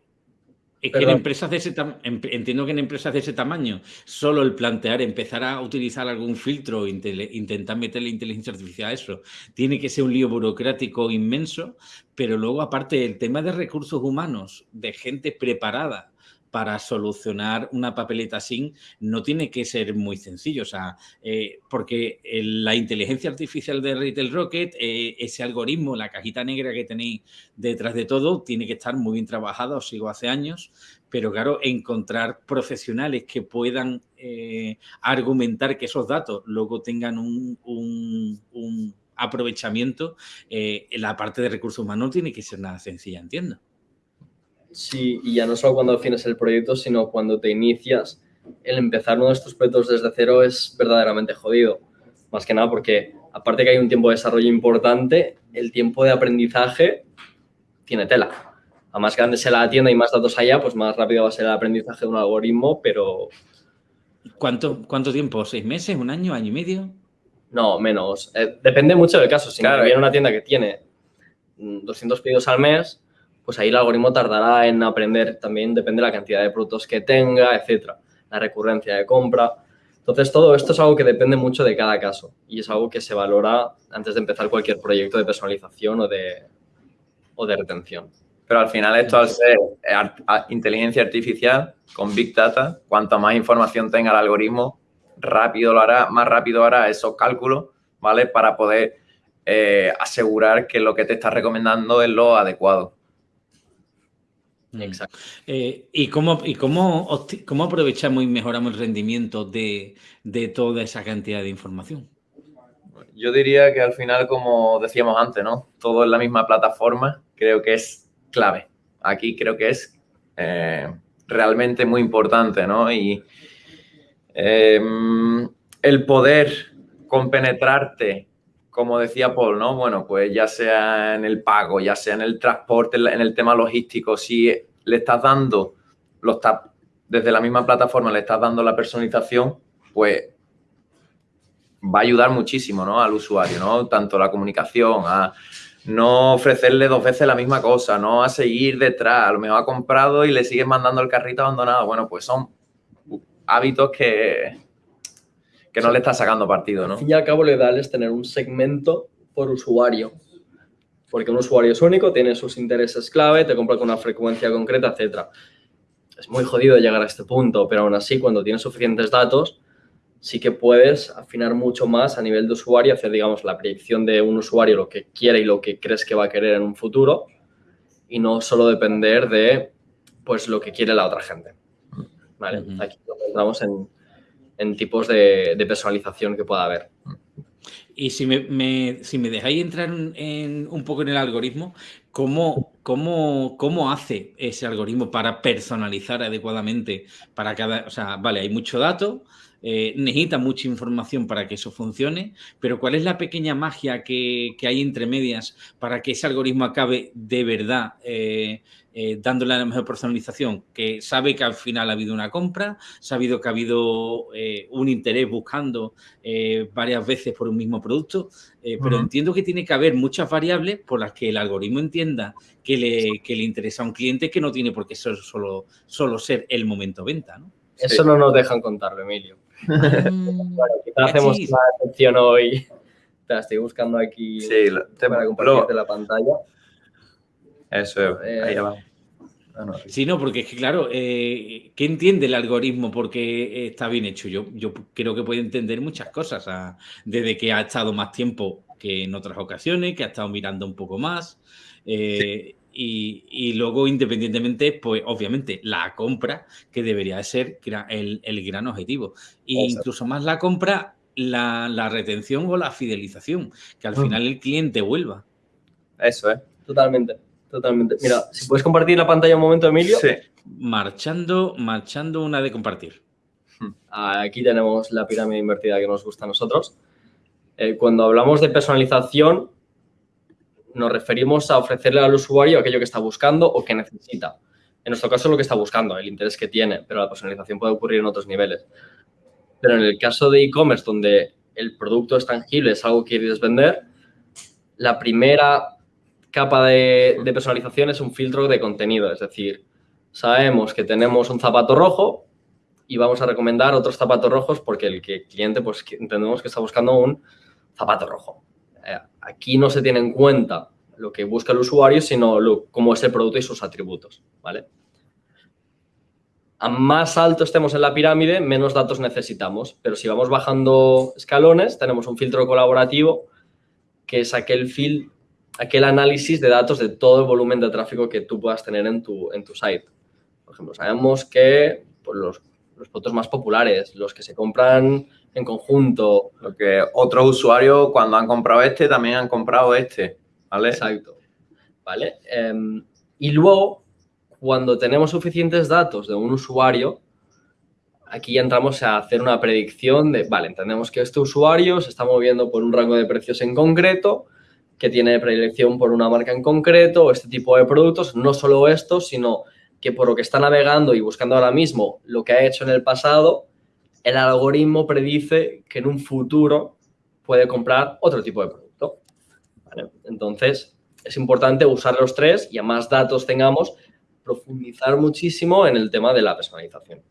es que en empresas de ese entiendo que en empresas de ese tamaño, solo el plantear, empezar a utilizar algún filtro, intentar meterle inteligencia artificial a eso, tiene que ser un lío burocrático inmenso, pero luego aparte el tema de recursos humanos, de gente preparada para solucionar una papeleta sin no tiene que ser muy sencillo, o sea, eh, porque la inteligencia artificial de Retail Rocket, eh, ese algoritmo, la cajita negra que tenéis detrás de todo, tiene que estar muy bien trabajado, os sigo hace años, pero claro, encontrar profesionales que puedan eh, argumentar que esos datos luego tengan un, un aprovechamiento, la parte de recursos humanos tiene que ser nada sencilla, entiendo. Sí, y ya no solo cuando defines el proyecto, sino cuando te inicias. El empezar uno de estos proyectos desde cero es verdaderamente jodido. Más que nada porque, aparte que hay un tiempo de desarrollo importante, el tiempo de aprendizaje tiene tela. A más grande sea la tienda y más datos haya, pues más rápido va a ser el aprendizaje de un algoritmo, pero... ¿Cuánto, cuánto tiempo? ¿Seis meses? ¿Un año? ¿Año y medio? No, menos. Eh, depende mucho del caso. Si viene una tienda que tiene 200 pedidos al mes, pues ahí el algoritmo tardará en aprender también, depende de la cantidad de productos que tenga, etcétera, la recurrencia de compra. Entonces, todo esto es algo que depende mucho de cada caso y es algo que se valora antes de empezar cualquier proyecto de personalización o de, o de retención. Pero al final esto al ser inteligencia artificial con Big Data, cuanto más información tenga el algoritmo, rápido lo hará, más rápido hará esos cálculos, ¿vale? Para poder eh, asegurar que lo que te está recomendando es lo adecuado. Mm. Exacto. Eh, ¿Y, cómo, y cómo, cómo, aprovechamos y mejoramos el rendimiento de, toda esa cantidad de información? Yo diría que al final, como decíamos antes, ¿no? Todo en la misma plataforma creo que es clave. Aquí creo que es eh, realmente muy importante, ¿no? Y em, el poder compenetrarte, como decía Paul, ¿no? Bueno, pues ya sea en el pago, ya sea en el transporte, en el tema logístico, si le estás dando, lo desde la misma plataforma le estás dando la personalización, pues va a ayudar muchísimo ¿no? al usuario, ¿no? Tanto la comunicación, a no ofrecerle dos veces la misma cosa, no a seguir detrás, a lo mejor ha comprado y le sigues mandando el carrito abandonado. Bueno, pues son hábitos que, que no le estás sacando partido, ¿no? Al fin y al cabo, lo ideal es tener un segmento por usuario. Porque un usuario es único, tiene sus intereses clave, te compra con una frecuencia concreta, etc. Es muy jodido llegar a este punto, pero aún así, cuando tienes suficientes datos, sí que puedes afinar mucho más a nivel de usuario, hacer, digamos, la predicción de un usuario, lo que quiere y lo que crees que va a querer en un futuro, y no solo depender de, pues, lo que quiere la otra gente. ¿Vale? Aquí entramos en, en tipos de, personalización que pueda haber. Y si me, si me dejáis entrar en, un poco en el algoritmo, ¿cómo, cómo, cómo hace ese algoritmo para personalizar adecuadamente para cada... O sea, vale, hay mucho dato, eh, necesita mucha información para que eso funcione, pero ¿cuál es la pequeña magia que, hay entre medias para que ese algoritmo acabe de verdad eh, eh, dándole la mejor personalización? Que sabe que al final ha habido una compra, sabido que ha habido un interés buscando varias veces por un mismo producto, pero entiendo que tiene que haber muchas variables por las que el algoritmo entienda que le, que le interesa a un cliente que no tiene por qué ser solo, solo ser el momento venta, ¿no? Eso no nos dejan contarlo, Emilio. Mm, bueno, quizás hacemos una excepción hoy. Te estoy buscando aquí sí, para compartirte la pantalla. Eso, ahí abajo. Sí, no, porque es que, claro, eh, ¿qué entiende el algoritmo porque está bien hecho? Yo, yo creo que puede entender muchas cosas, desde que ha estado más tiempo que en otras ocasiones, que ha estado mirando un poco más. Eh, y, luego, independientemente, pues obviamente la compra, que debería ser el, el gran objetivo. E incluso más la compra, la, retención o la fidelización, que al mm. final el cliente vuelva. Eso es, totalmente, totalmente. Mira, si puedes compartir la pantalla un momento, Emilio. Sí. Marchando, marchando una de compartir. Hmm. Aquí tenemos la pirámide invertida que nos gusta a nosotros. Eh, cuando hablamos de personalización, nos referimos a ofrecerle al usuario aquello que está buscando o que necesita. En nuestro caso, lo que está buscando, el interés que tiene, pero la personalización puede ocurrir en otros niveles. Pero en el caso de e-commerce, donde el producto es tangible, es algo que quieres vender, la primera capa de, personalización es un filtro de contenido. Es decir, sabemos que tenemos un zapato rojo y vamos a recomendar otros zapatos rojos porque el cliente pues, entendemos que está buscando un zapato rojo. Aquí no se tiene en cuenta lo que busca el usuario, sino cómo es el producto y sus atributos. ¿vale? a más alto estemos en la pirámide, menos datos necesitamos. Pero si vamos bajando escalones, tenemos un filtro colaborativo, que es aquel, fil aquel análisis de datos de todo el volumen de tráfico que tú puedas tener en tu, en tu site. Por ejemplo, sabemos que pues, los, los productos más populares, los que se compran en conjunto. Lo que otros usuarios, cuando han comprado este, también han comprado este. ¿Vale? Exacto. ¿Vale? Em, y luego cuando tenemos suficientes datos de un usuario, aquí entramos a hacer una predicción de, vale, entendemos que este usuario se está moviendo por un rango de precios en concreto, que tiene predilección por una marca en concreto o este tipo de productos, no solo esto, sino que por lo que está navegando y buscando ahora mismo lo que ha hecho en el pasado, el algoritmo predice que en un futuro puede comprar otro tipo de producto. Entonces, es importante usar los tres y a más datos tengamos, profundizar muchísimo en el tema de la personalización.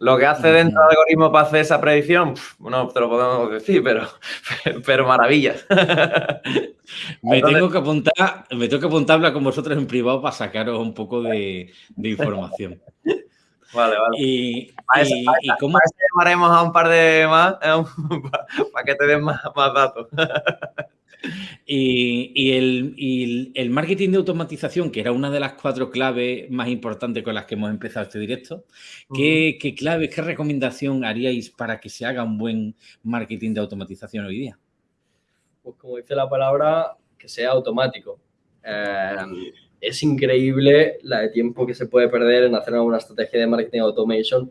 Lo que hace dentro del algoritmo para hacer esa predicción, no te lo podemos decir, pero, pero maravillas. me, tengo que apuntar, me tengo que apuntarla con vosotros en privado para sacaros un poco de, información. Vale, vale. Y, cómo... llamaremos a un par de más para que te den más, más datos. Y, el, marketing de automatización, que era una de las cuatro claves más importantes con las que hemos empezado este directo, ¿qué, claves, qué recomendación haríais para que se haga un buen marketing de automatización hoy día? Pues como dice la palabra, que sea automático. Eh, es increíble la de tiempo que se puede perder en hacer una estrategia de marketing automation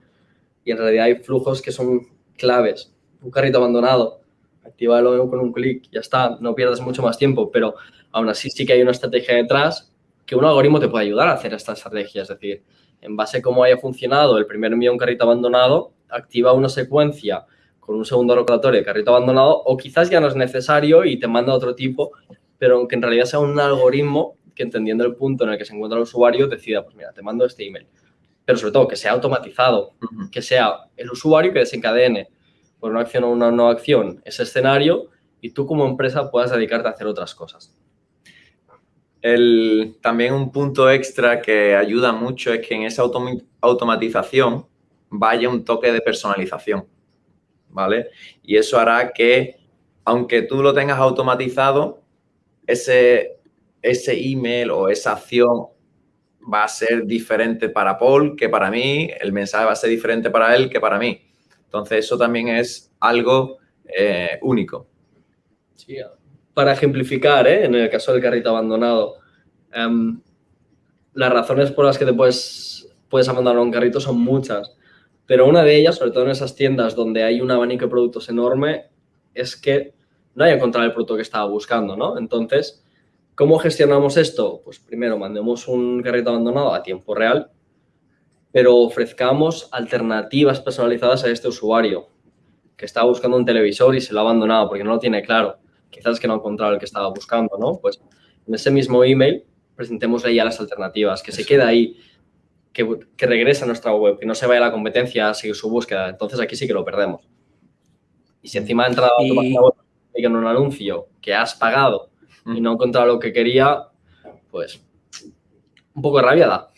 y en realidad hay flujos que son claves. Un carrito abandonado actívalo con un clic, ya está, no pierdas mucho más tiempo, pero aún así sí que hay una estrategia detrás que un algoritmo te puede ayudar a hacer esta estrategia, es decir, en base a cómo haya funcionado el primer envío a un carrito abandonado, activa una secuencia con un segundo rotatorio de carrito abandonado o quizás ya no es necesario y te manda otro tipo, pero aunque en realidad sea un algoritmo que entendiendo el punto en el que se encuentra el usuario decida, pues mira, te mando este email. Pero sobre todo que sea automatizado, que sea el usuario que desencadene por una acción o una no acción ese escenario y tú como empresa puedas dedicarte a hacer otras cosas. El, también un punto extra que ayuda mucho es que en esa automatización vaya un toque de personalización, ¿vale? Y eso hará que, aunque tú lo tengas automatizado, ese, ese email o esa acción va a ser diferente para Paul que para mí, el mensaje va a ser diferente para él que para mí. Entonces, eso también es algo eh, único. Sí, para ejemplificar, ¿eh? en el caso del carrito abandonado, em, las razones por las que te puedes, puedes abandonar un carrito son muchas, pero una de ellas, sobre todo en esas tiendas donde hay un abanico de productos enorme, es que no haya encontrado el producto que estaba buscando, ¿no? Entonces, ¿cómo gestionamos esto? Pues primero mandemos un carrito abandonado a tiempo real, pero ofrezcamos alternativas personalizadas a este usuario que estaba buscando un televisor y se lo ha abandonado porque no lo tiene claro. Quizás que no ha encontrado el que estaba buscando, ¿no? Pues en ese mismo email presentémosle ya las alternativas, que se quede ahí, que, regrese a nuestra web, que no se vaya a la competencia a seguir su búsqueda. Entonces aquí sí que lo perdemos. Y si encima ha entrado a tu página web y en un anuncio que has pagado y no ha encontrado lo que quería, pues un poco de rabia da.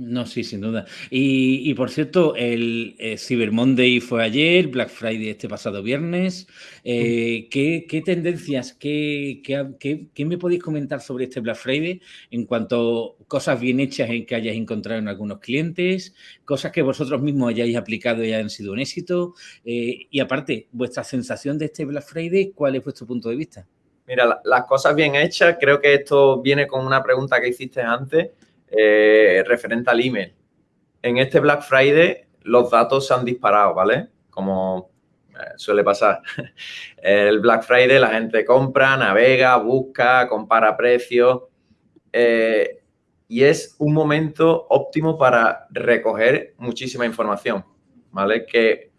No, sí, sin duda. Y, por cierto, el, eh, Cyber Monday fue ayer, Black Friday este pasado viernes. Eh, ¿qué, tendencias, qué, qué, me podéis comentar sobre este Black Friday en cuanto a cosas bien hechas en que hayáis encontrado en algunos clientes, cosas que vosotros mismos hayáis aplicado y hayan sido un éxito? Eh, y aparte, vuestra sensación de este Black Friday, ¿cuál es vuestro punto de vista? Mira, las cosas bien hechas, creo que esto viene con una pregunta que hiciste antes eh, referente al email. En este Black Friday los datos se han disparado, ¿vale? Como eh, suele pasar. El Black Friday la gente compra, navega, busca, compara precios eh, y es un momento óptimo para recoger muchísima información, ¿vale? Que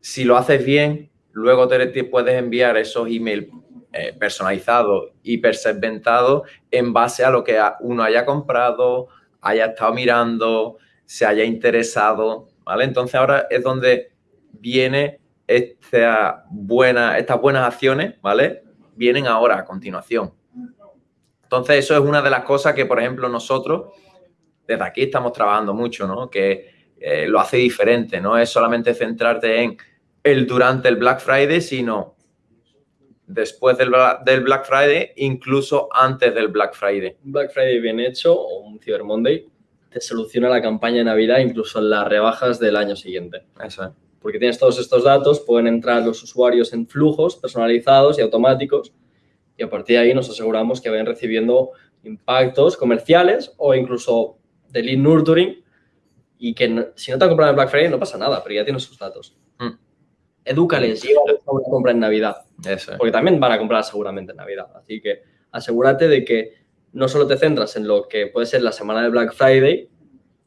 si lo haces bien, luego te, puedes enviar esos emails eh, personalizado, hipersegmentado en base a lo que uno haya comprado, haya estado mirando, se haya interesado, ¿vale? Entonces ahora es donde viene esta buena, estas buenas acciones, ¿vale? Vienen ahora a continuación. Entonces eso es una de las cosas que, por ejemplo, nosotros desde aquí estamos trabajando mucho, ¿no? Que eh, lo hace diferente, no es solamente centrarte en el durante el Black Friday, sino después del, Black Friday, incluso antes del Black Friday. Un Black Friday bien hecho o un Cyber Monday te soluciona la campaña de Navidad incluso en las rebajas del año siguiente. Eso es. Porque tienes todos estos datos, pueden entrar los usuarios en flujos personalizados y automáticos y a partir de ahí nos aseguramos que vayan recibiendo impactos comerciales o incluso de lead nurturing y que si no te han comprado en Black Friday no pasa nada, pero ya tienes sus datos. Mm. Edúcales, una compra en Navidad. Porque también van a comprar seguramente en Navidad. Así que asegúrate de que no solo te centras en lo que puede ser la semana de Black Friday,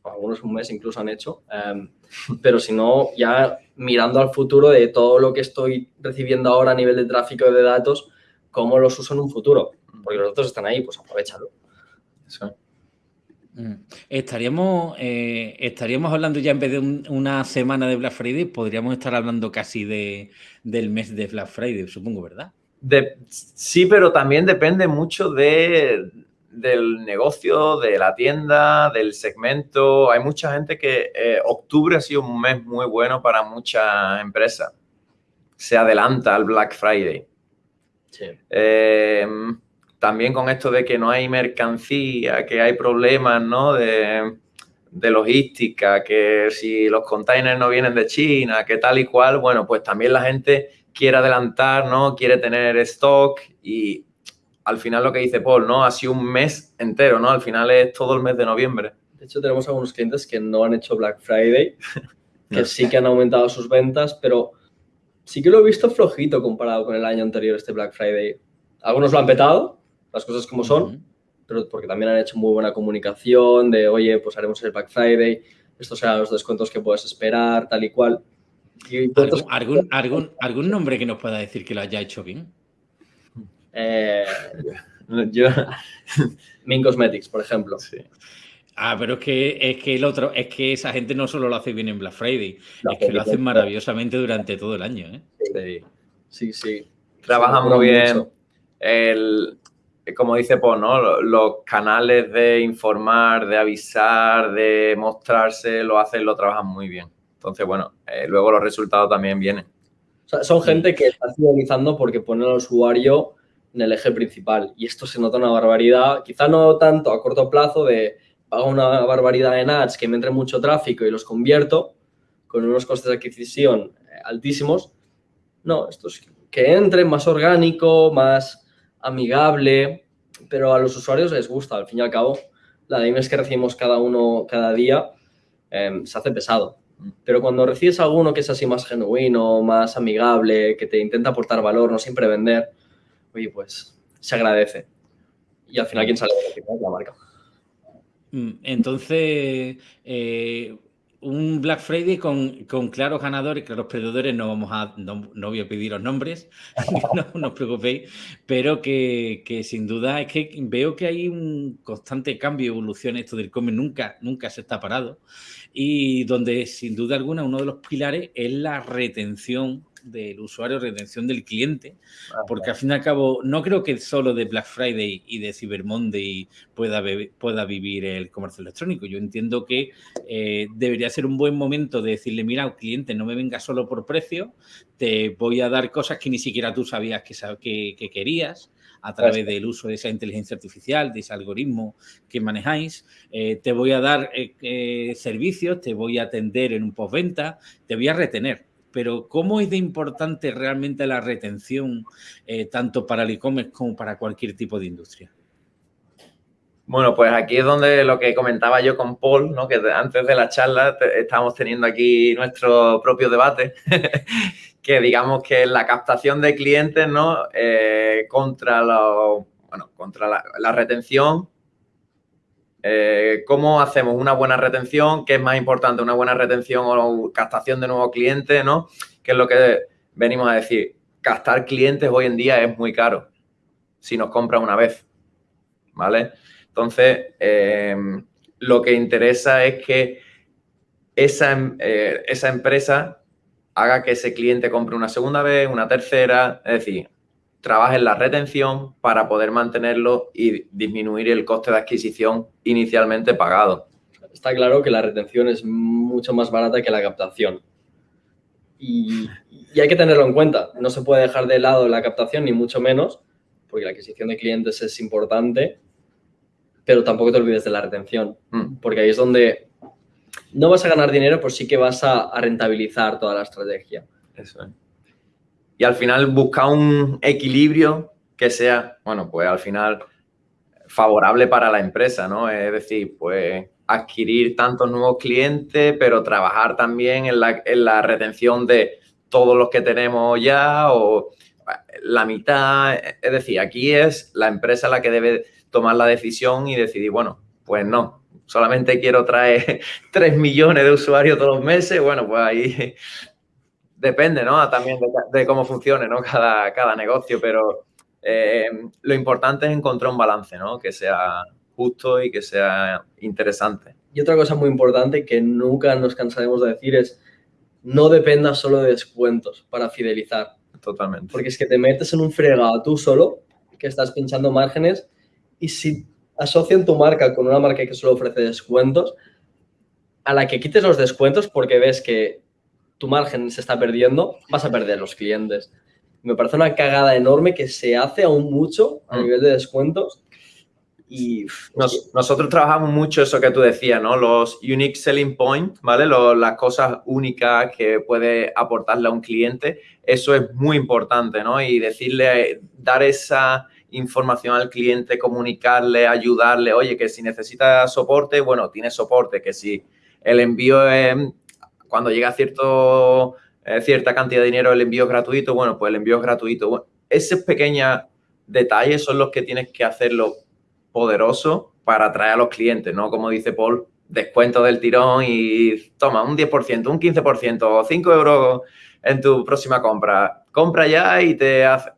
algunos un mes incluso han hecho, em, pero sino ya mirando al futuro de todo lo que estoy recibiendo ahora a nivel de tráfico de datos, cómo los uso en un futuro. Porque los datos están ahí, pues aprovechalo. Eso. Mm. Estaríamos, eh, estaríamos hablando ya en vez de una semana de Black Friday, podríamos estar hablando casi de, del mes de Black Friday, supongo, ¿verdad? sí, pero también depende mucho de, del negocio, de la tienda, del segmento. Hay mucha gente que eh, octubre ha sido un mes muy bueno para muchas empresas. Se adelanta al Black Friday. Sí. Eh, también con esto de que no hay mercancía, que hay problemas, ¿no? De, logística, que si los containers no vienen de China, que tal y cual, bueno, pues también la gente quiere adelantar, ¿no? Quiere tener stock y al final lo que dice Paul, ¿no? Ha sido un mes entero, ¿no? Al final es todo el mes de noviembre. De hecho, tenemos algunos clientes que no han hecho Black Friday, que sí que han aumentado sus ventas, pero sí que lo he visto flojito comparado con el año anterior, este Black Friday. Algunos lo han petado, las cosas como son, pero porque también han hecho muy buena comunicación de, oye, pues haremos el Black Friday, estos serán los descuentos que puedes esperar, tal y cual. ¿Algún, algún, algún, nombre que nos pueda decir que lo haya hecho bien? Eh, yo... Min Cosmetics, por ejemplo. Sí. Ah, pero es que, es que el otro, es que esa gente no solo lo hace bien en Black Friday, es que lo hacen maravillosamente durante todo el año. ¿eh? Sí, sí. sí. Trabajan muy bien. El, como dice Paul, ¿no? Los canales de informar, de avisar, de mostrarse, lo hacen, lo trabajan muy bien. Entonces, bueno, eh, luego los resultados también vienen. son gente que está fidelizando porque pone al usuario en el eje principal. Y esto se nota una barbaridad, quizá no tanto a corto plazo de pago una barbaridad en ads que me entre mucho tráfico y los convierto con unos costes de adquisición eh, altísimos. No, esto es que entre más orgánico, más amigable, pero a los usuarios les gusta. Al fin y al cabo, la de emails que recibimos cada uno cada día em, se hace pesado. Pero cuando recibes alguno que es así más genuino, más amigable, que te intenta aportar valor, no siempre vender, oye, pues se agradece. Y al final, ¿quién sale de la marca? Mm, entonces, eh, un Black Friday con, con, claros ganadores, claros perdedores, no vamos a, no, voy a pedir los nombres, no, os preocupéis, pero que, que, sin duda es que veo que hay un constante cambio, evolución, esto del come nunca, nunca se está parado, y donde sin duda alguna uno de los pilares es la retención del usuario, retención del cliente, porque al fin y al cabo no creo que solo de Black Friday y de Cyber Monday pueda, pueda vivir el comercio electrónico. Yo entiendo que eh, debería ser un buen momento de decirle, mira, cliente, no me venga solo por precio, te voy a dar cosas que ni siquiera tú sabías que, que querías a través del uso de esa inteligencia artificial, de ese algoritmo que manejáis. Eh, te voy a dar eh, eh, servicios, te voy a atender en un postventa, te voy a retener. Pero ¿cómo es de importante realmente la retención tanto para el e-commerce como para cualquier tipo de industria? Bueno, pues aquí es donde lo que comentaba yo con Paul, ¿no? que antes de la charla estamos teniendo aquí nuestro propio debate, que digamos que la captación de clientes, ¿no? Eh, contra, bueno, contra la, retención. Eh, ¿Cómo hacemos una buena retención? ¿Qué es más importante, una buena retención o captación de nuevos clientes, ¿no? Que es lo que venimos a decir. Captar clientes hoy en día es muy caro si nos compra una vez, ¿vale? Entonces, eh, lo que interesa es que esa, esa empresa haga que ese cliente compre una segunda vez, una tercera, es decir, trabaje en la retención para poder mantenerlo y disminuir el coste de adquisición inicialmente pagado. Está claro que la retención es mucho más barata que la captación. Y, hay que tenerlo en cuenta. No se puede dejar de lado la captación, ni mucho menos, porque la adquisición de clientes es importante, pero tampoco te olvides de la retención, mm. porque ahí es donde no vas a ganar dinero, pues sí que vas a, rentabilizar toda la estrategia. Eso es. Y al final buscar un equilibrio que sea, bueno, pues al final favorable para la empresa, ¿no? Es decir, pues adquirir tantos nuevos clientes, pero trabajar también en la, en la retención de todos los que tenemos ya o la mitad. Es decir, aquí es la empresa la que debe tomar la decisión y decidir, bueno, pues no, solamente quiero traer 3 millones de usuarios todos los meses, bueno, pues ahí depende, ¿no? También de, cómo funcione, ¿no? Cada, cada negocio, pero eh, lo importante es encontrar un balance, ¿no? Que sea justo y que sea interesante. Y otra cosa muy importante que nunca nos cansaremos de decir es no dependa solo de descuentos para fidelizar. Totalmente. Porque es que te metes en un fregado tú solo, que estás pinchando márgenes, y si asocian tu marca con una marca que solo ofrece descuentos, a la que quites los descuentos porque ves que tu margen se está perdiendo, vas a perder los clientes. Me parece una cagada enorme que se hace aún mucho a mm. nivel de descuentos. Y nosotros trabajamos mucho eso que tú decías, ¿no? Los unique selling points, ¿vale? las cosas únicas que puede aportarle a un cliente. Eso es muy importante, ¿no? Y decirle, dar esa, información al cliente, comunicarle, ayudarle, oye, que si necesita soporte, bueno, tiene soporte, que si el envío es, cuando llega cierto, eh, cierta cantidad de dinero, el envío es gratuito, bueno, pues el envío es gratuito. Esos pequeños detalles son los que tienes que hacerlo poderoso para atraer a los clientes, ¿no? Como dice Paul, descuento del tirón y toma un 10%, un 15% o 5 euros en tu próxima compra. Compra ya y te hace...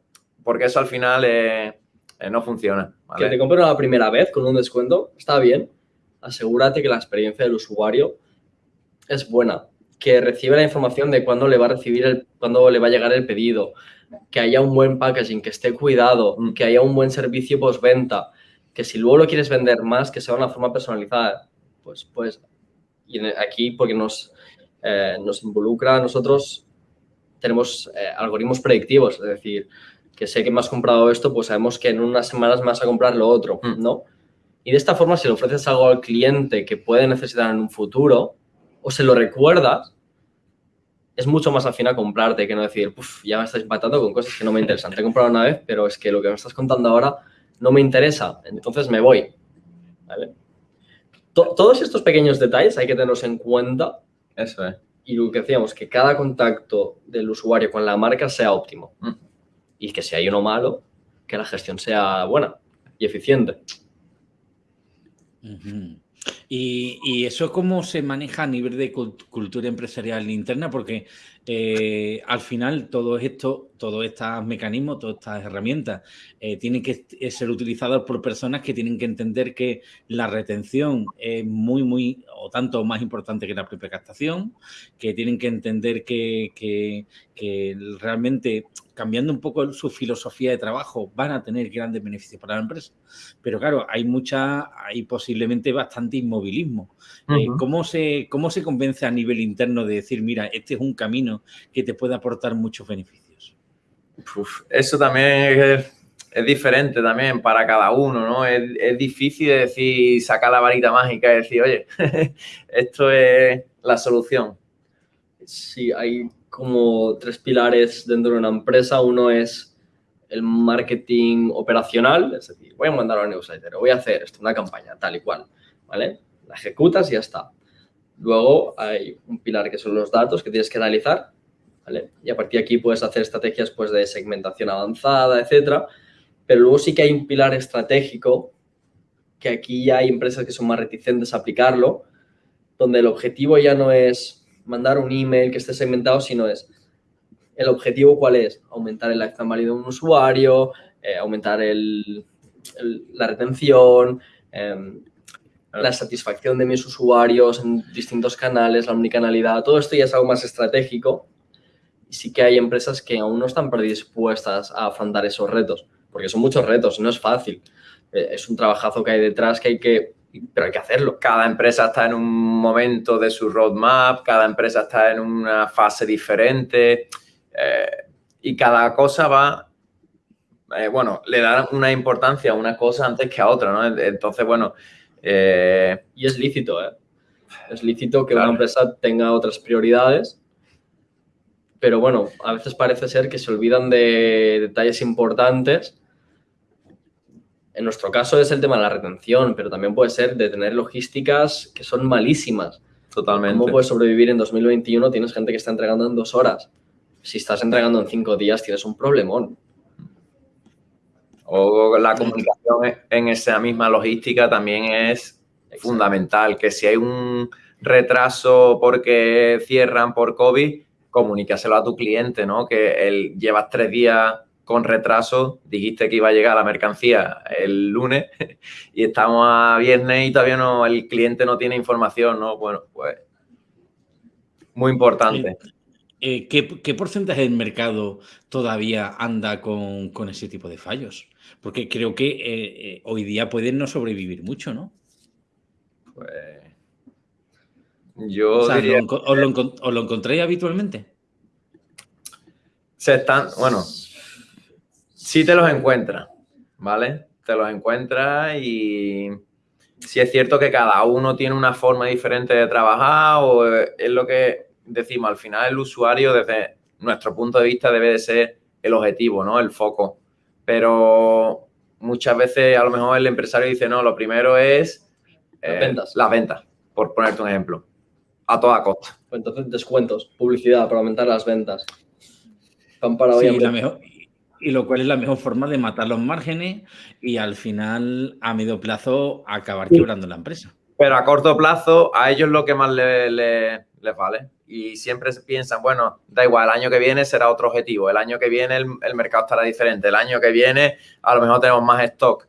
Porque eso al final es eh, no funciona. Que te compren la primera vez con un descuento, está bien. Asegúrate que la experiencia del usuario es buena, que recibe la información de cuándo le va a recibir, el, cuándo le va a llegar el pedido, que haya un buen packaging, que esté cuidado, mm. que haya un buen servicio postventa, que si luego lo quieres vender más, que sea de una forma personalizada. Pues, pues, y aquí porque nos, eh, nos involucra a nosotros, tenemos eh, algoritmos predictivos, es decir, que sé que me has comprado esto, pues sabemos que en unas semanas me vas a comprar lo otro, mm. ¿no? Y de esta forma, si le ofreces algo al cliente que puede necesitar en un futuro, o se lo recuerdas, es mucho más afín a comprarte que no decir, Uf, ya me estás impactando con cosas que no me interesan. Te he comprado una vez, pero es que lo que me estás contando ahora no me interesa, entonces me voy. ¿Vale? todos estos pequeños detalles hay que tenerlos en cuenta. Eso es. Y lo que decíamos, que cada contacto del usuario con la marca sea óptimo. Mm y que si hay uno malo, que la gestión sea buena y eficiente. ¿Y, ¿Y, eso cómo se maneja a nivel de cultura empresarial interna? Porque eh, al final todo esto, todos estos mecanismos, todas estas herramientas eh, tienen que ser utilizados por personas que tienen que entender que la retención es muy, muy, o tanto más importante que la propia captación, que tienen que entender que, que, que realmente cambiando un poco su filosofía de trabajo, van a tener grandes beneficios para la empresa. Pero claro, hay mucha, hay posiblemente bastante inmovilismo. Eh, ¿cómo, se, ¿Cómo se convence a nivel interno de decir, mira, este es un camino que te puede aportar muchos beneficios? eso también es, diferente también para cada uno, ¿no? Es, es difícil decir, sacar la varita mágica y decir, oye, esto es la solución. Sí, hay como tres pilares dentro de una empresa. Uno es el marketing operacional, es decir, voy a mandar a un newsletter, voy a hacer esto, una campaña, tal y cual, ¿vale? La ejecutas y ya está. Luego hay un pilar que son los datos que tienes que analizar, ¿vale? Y a partir de aquí puedes hacer estrategias pues, de segmentación avanzada, etcétera. Pero luego sí que hay un pilar estratégico que aquí ya hay empresas que son más reticentes a aplicarlo, donde el objetivo ya no es mandar un email que esté segmentado, sino es el objetivo cuál es, aumentar el lifetime value de un usuario, eh, aumentar la retención, em, la satisfacción de mis usuarios en distintos canales, la omnicanalidad, todo esto ya es algo más estratégico y sí que hay empresas que aún no están predispuestas a afrontar esos retos, porque son muchos retos, no es fácil. Eh, es un trabajazo que hay detrás que hay que pero hay que hacerlo. Cada empresa está en un momento de su roadmap, cada empresa está en una fase diferente eh, y cada cosa va, eh, bueno, le da una importancia a una cosa antes que a otra, ¿no? Entonces, bueno... Eh, y es lícito, ¿eh? Es lícito que una empresa tenga otras prioridades, pero bueno, a veces parece ser que se olvidan de detalles importantes en nuestro caso es el tema de la retención, pero también puede ser de tener logísticas que son malísimas. Totalmente. ¿Cómo puedes sobrevivir en 2021? Tienes gente que está entregando en dos horas. Si estás entregando en cinco días, tienes un problemón. O la comunicación en esa misma logística también es fundamental. Que si hay un retraso porque cierran por COVID, comunícaselo a tu cliente, ¿no? Que él llevas tres días con retraso, dijiste que iba a llegar la mercancía el lunes y estamos a viernes y todavía no, el cliente no tiene información, ¿no? Bueno, pues muy importante. Eh, eh, ¿qué, porcentaje del mercado todavía anda con, ese tipo de fallos? Porque creo que eh, hoy día pueden no sobrevivir mucho, ¿no? Pues yo diría... ¿os, lo, ¿Os lo encontráis habitualmente? Se están, bueno, sí te los encuentras, ¿vale? Te los encuentras y si es cierto que cada uno tiene una forma diferente de trabajar o es lo que decimos, al final el usuario desde nuestro punto de vista debe de ser el objetivo, ¿no? El foco. Pero muchas veces a lo mejor el empresario dice, no, lo primero es las eh, ventas. Las ventas, por ponerte un ejemplo, a toda costa. Pues entonces descuentos, publicidad para aumentar las ventas. sí, la mejor, y lo cual es la mejor forma de matar los márgenes y al final, a medio plazo, acabar quebrando la empresa. Pero a corto plazo, a ellos lo que más les vale. Y siempre piensan, bueno, da igual, el año que viene será otro objetivo, el año que viene el, mercado estará diferente, el año que viene a lo mejor tenemos más stock.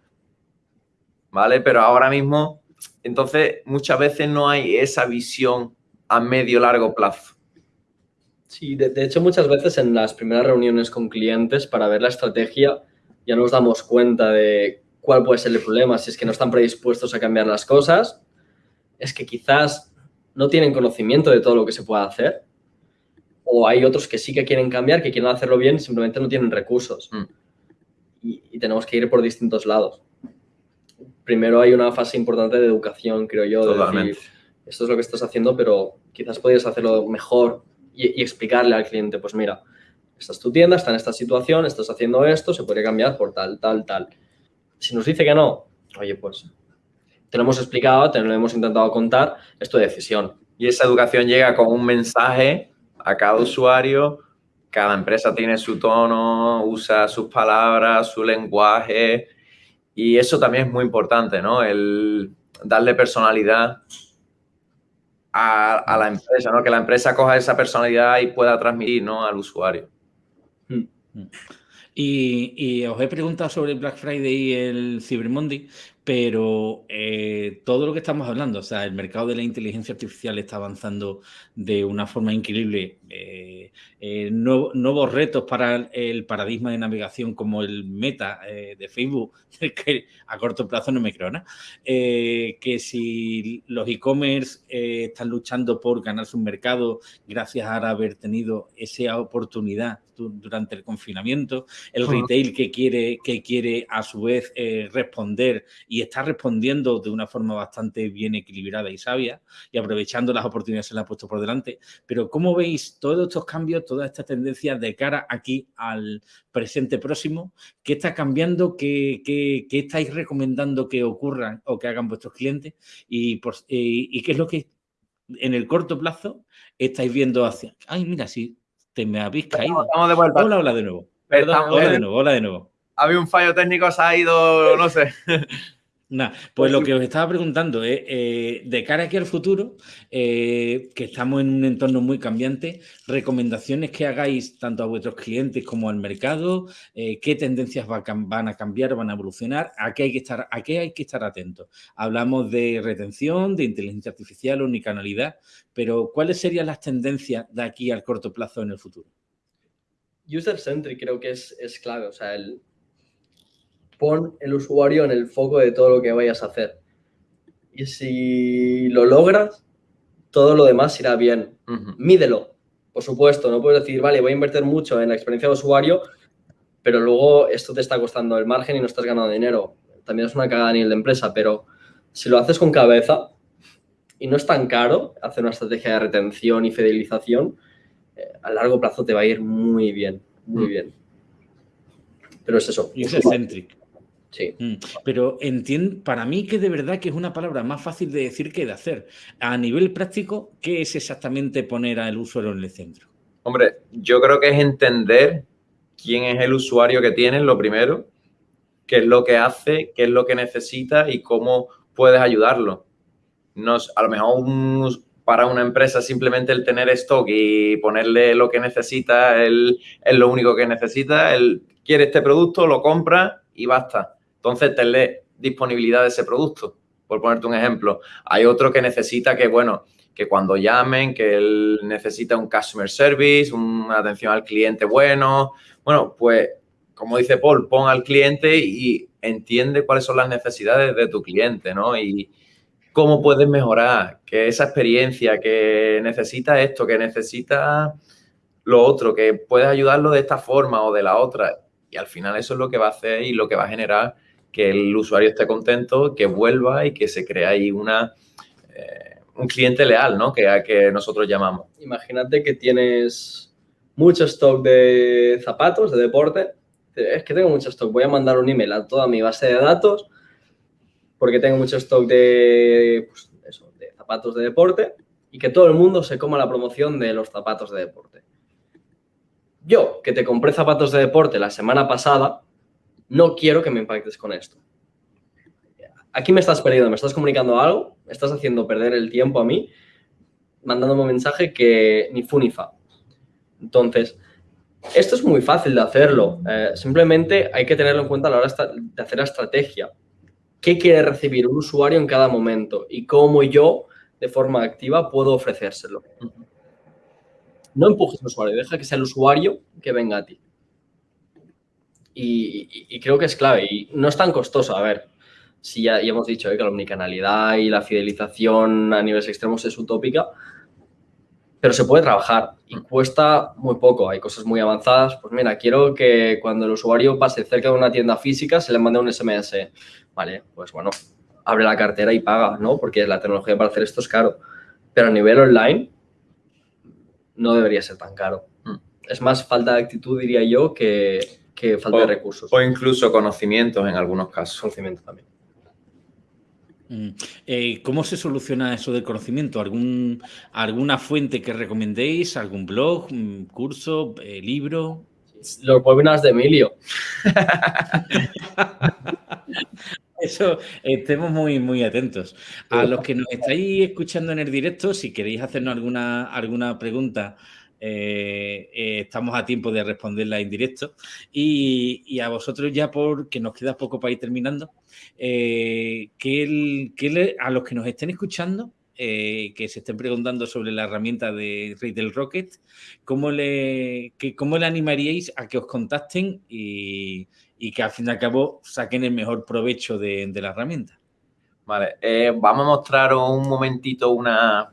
¿Vale? Pero ahora mismo, entonces, muchas veces no hay esa visión a medio largo plazo. Sí, de, hecho muchas veces en las primeras reuniones con clientes para ver la estrategia ya nos damos cuenta de cuál puede ser el problema, si es que no están predispuestos a cambiar las cosas, es que quizás no tienen conocimiento de todo lo que se puede hacer o hay otros que sí que quieren cambiar, que quieren hacerlo bien, simplemente no tienen recursos. Mm. Y, tenemos que ir por distintos lados. Primero hay una fase importante de educación, creo yo, Totalmente. esto es lo que estás haciendo, pero quizás podrías hacerlo mejor y, explicarle al cliente, pues mira, esta es tu tienda, está en esta situación, estás haciendo esto, se podría cambiar por tal, tal, tal. Si nos dice que no, oye, pues te lo hemos explicado, te lo hemos intentado contar, es tu decisión. Y esa educación llega con un mensaje a cada usuario, cada empresa tiene su tono, usa sus palabras, su lenguaje, y eso también es muy importante, ¿no? El, darle personalidad a, la empresa, ¿no? Que la empresa coja esa personalidad y pueda transmitir, ¿no? Al usuario. Hmm. Y, y, os he preguntado sobre Black Friday y el Cyber Monday, pero eh, todo lo que estamos hablando, o sea, el mercado de la inteligencia artificial está avanzando de una forma increíble. Eh, eh, nuevos retos para el paradigma de navegación como el meta de Facebook, que a corto plazo no me creo nada. que si los e-commerce están luchando por ganarse un mercado gracias a haber tenido esa oportunidad durante el confinamiento, el retail que quiere, que quiere a su vez responder y está respondiendo de una forma bastante bien equilibrada y sabia y aprovechando las oportunidades que le ha puesto por delante. Pero ¿cómo veis todos estos cambios, todas estas tendencias de cara aquí al presente próximo? ¿Qué está cambiando? ¿Qué, estáis recomendando que ocurran o que hagan vuestros clientes? Y, por, y, qué es lo que en el corto plazo estáis viendo hacia... Ay, mira, si te me habéis caído. de vuelta. Hola, hola de nuevo. hola de nuevo, hola de nuevo. Había un fallo técnico, se ha ido, no sé. Nah, pues, pues lo que os estaba preguntando es, eh, de cara aquí al futuro, eh, que estamos en un entorno muy cambiante, recomendaciones que hagáis tanto a vuestros clientes como al mercado, eh, qué tendencias van a cambiar, van a evolucionar, a qué hay que estar, a qué hay que estar atentos. Hablamos de retención, de inteligencia artificial, unicanalidad, pero ¿cuáles serían las tendencias de aquí al corto plazo en el futuro? User-centric creo que es, es clave, o sea, el, pon el usuario en el foco de todo lo que vayas a hacer. Y si lo logras, todo lo demás irá bien. Mídelo, por supuesto. No puedes decir, vale, voy a invertir mucho en la experiencia de usuario, pero luego esto te está costando el margen y no estás ganando dinero. También es una cagada a nivel de empresa, pero si lo haces con cabeza y no es tan caro hacer una estrategia de retención y fidelización, eh, a largo plazo te va a ir muy bien, muy mm. bien. Pero es eso. User-centric. Sí. Mm, pero entiendo, para mí que de verdad que es una palabra más fácil de decir que de hacer. A nivel práctico, ¿qué es exactamente poner al usuario en el centro? Hombre, yo creo que es entender quién es el usuario que tienes, lo primero, qué es lo que hace, qué es lo que necesita y cómo puedes ayudarlo. Nos, a lo mejor para una empresa simplemente el tener stock y ponerle lo que necesita, él, es lo único que necesita, él quiere este producto, lo compra y basta entonces, tenle disponibilidad de ese producto, por ponerte un ejemplo. Hay otro que necesita que, bueno, que cuando llamen, que él necesita un customer service, una atención al cliente bueno. Bueno, pues, como dice Paul, pon al cliente y entiende cuáles son las necesidades de tu cliente, ¿no? Y cómo puedes mejorar, que esa experiencia, que necesita esto, que necesita lo otro, que puedes ayudarlo de esta forma o de la otra. Y al final eso es lo que va a hacer y lo que va a generar que el usuario esté contento, que vuelva y que se crea ahí una, eh, un cliente leal, ¿no? Que, que nosotros llamamos. Imagínate que tienes mucho stock de zapatos, de deporte. Es que tengo mucho stock, voy a mandar un email a toda mi base de datos porque tengo mucho stock de, pues, de zapatos de deporte y que todo el mundo se coma la promoción de los zapatos de deporte. Yo, que te compré zapatos de deporte la semana pasada, no quiero que me impactes con esto. Aquí me estás perdiendo, me estás comunicando algo, me estás haciendo perder el tiempo a mí, mandándome un mensaje que ni fu ni fa. Entonces, esto es muy fácil de hacerlo. Eh, simplemente hay que tenerlo en cuenta a la hora de hacer la estrategia. ¿Qué quiere recibir un usuario en cada momento? Y cómo yo, de forma activa, puedo ofrecérselo. No empujes al usuario, deja que sea el usuario que venga a ti. Y, creo que es clave y no es tan costoso. A ver, si ya, hemos dicho eh, que la omnicanalidad y la fidelización a niveles extremos es utópica, pero se puede trabajar y cuesta muy poco. Hay cosas muy avanzadas. Pues mira, quiero que cuando el usuario pase cerca de una tienda física se le mande un SMS. Vale, pues bueno, abre la cartera y paga, ¿no? Porque la tecnología para hacer esto es caro. Pero a nivel online no debería ser tan caro. Mm. Es más falta de actitud, diría yo, que, que falta de recursos. O incluso conocimientos en algunos casos. Conocimiento también. Mm. Eh, ¿Cómo se soluciona eso del conocimiento? ¿Algún, ¿Alguna fuente que recomendéis? ¿Algún blog, curso, eh, libro? Los webinars de Emilio. Eso, estemos muy, muy atentos. A los que nos estáis escuchando en el directo, si queréis hacernos alguna, alguna pregunta, eh, eh, estamos a tiempo de responderla en directo. Y, a vosotros ya, porque nos queda poco para ir terminando, eh, que, a los que nos estén escuchando, que se estén preguntando sobre la herramienta de Retail Rocket, ¿cómo le, cómo le animaríais a que os contacten y, que al fin y al cabo saquen el mejor provecho de, la herramienta? Vale, vamos a mostrar un momentito una,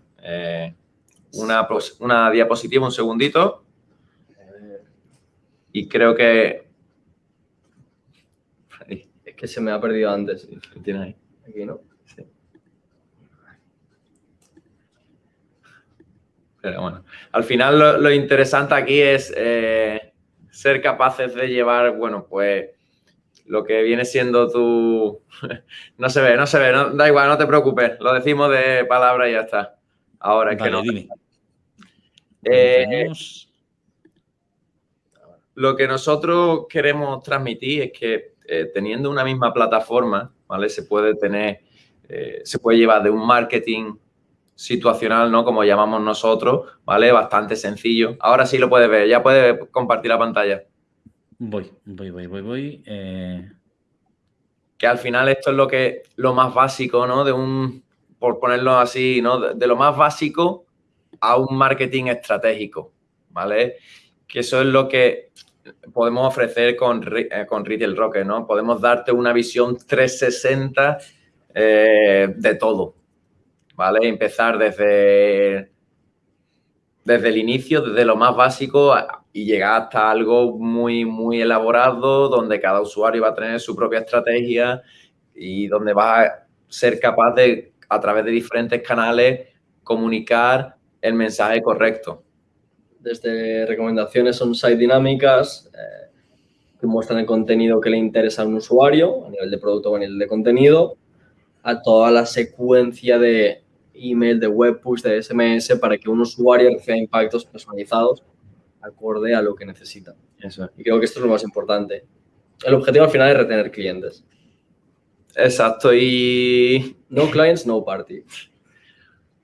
una, una diapositiva, un segundito. Y creo que... Es que se me ha perdido antes. Tiene ahí. Aquí, ¿no? Pero bueno, al final lo, interesante aquí es eh, ser capaces de llevar, bueno, pues lo que viene siendo tu... no se ve, no se ve, da igual, no te preocupes, lo decimos de palabra y ya está. Ahora es que no. Eh, lo que nosotros queremos transmitir es que eh, teniendo una misma plataforma, ¿vale? Se puede tener, eh, se puede llevar de un marketing situacional, ¿no? Como llamamos nosotros, ¿vale? Bastante sencillo. Ahora sí lo puedes ver, ya puedes compartir la pantalla. Voy, voy, voy, voy, voy. Que al final esto es lo que, lo más básico, ¿no? De un, por ponerlo así, ¿no? de lo más básico a un marketing estratégico, ¿vale? Que eso es lo que podemos ofrecer con, eh, con Retail Rocket, ¿no? Podemos darte una visión 360 eh, de todo, ¿vale? Empezar desde, desde el inicio, desde lo más básico y llegar hasta algo muy, muy elaborado, donde cada usuario va a tener su propia estrategia y donde va a ser capaz de, a través de diferentes canales, comunicar el mensaje correcto. Desde recomendaciones on-site dinámicas eh, que muestran el contenido que le interesa a un usuario a nivel de producto o a nivel de contenido, a toda la secuencia de email, de web push, de SMS para que un usuario reciba impactos personalizados acorde a lo que necesita. Eso. Y creo que esto es lo más importante. El objetivo al final es retener clientes. Exacto, y... No clients, no party.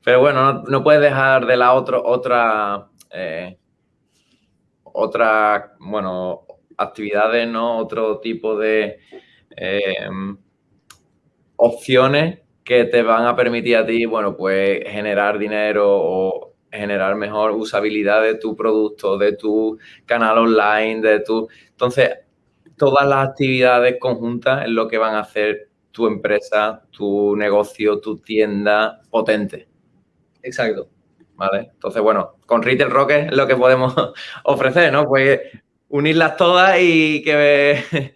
Pero bueno, no, puedes dejar de la otro, otra, eh, otra, bueno, actividades, ¿no? Otro tipo de eh, opciones que te van a permitir a ti, bueno, pues generar dinero o generar mejor usabilidad de tu producto, de tu canal online, de tu... Entonces, todas las actividades conjuntas es lo que van a hacer tu empresa, tu negocio, tu tienda potente. Exacto. ¿Vale? Entonces, bueno, con Retail Rocket es lo que podemos ofrecer, ¿no? Pues unirlas todas y que,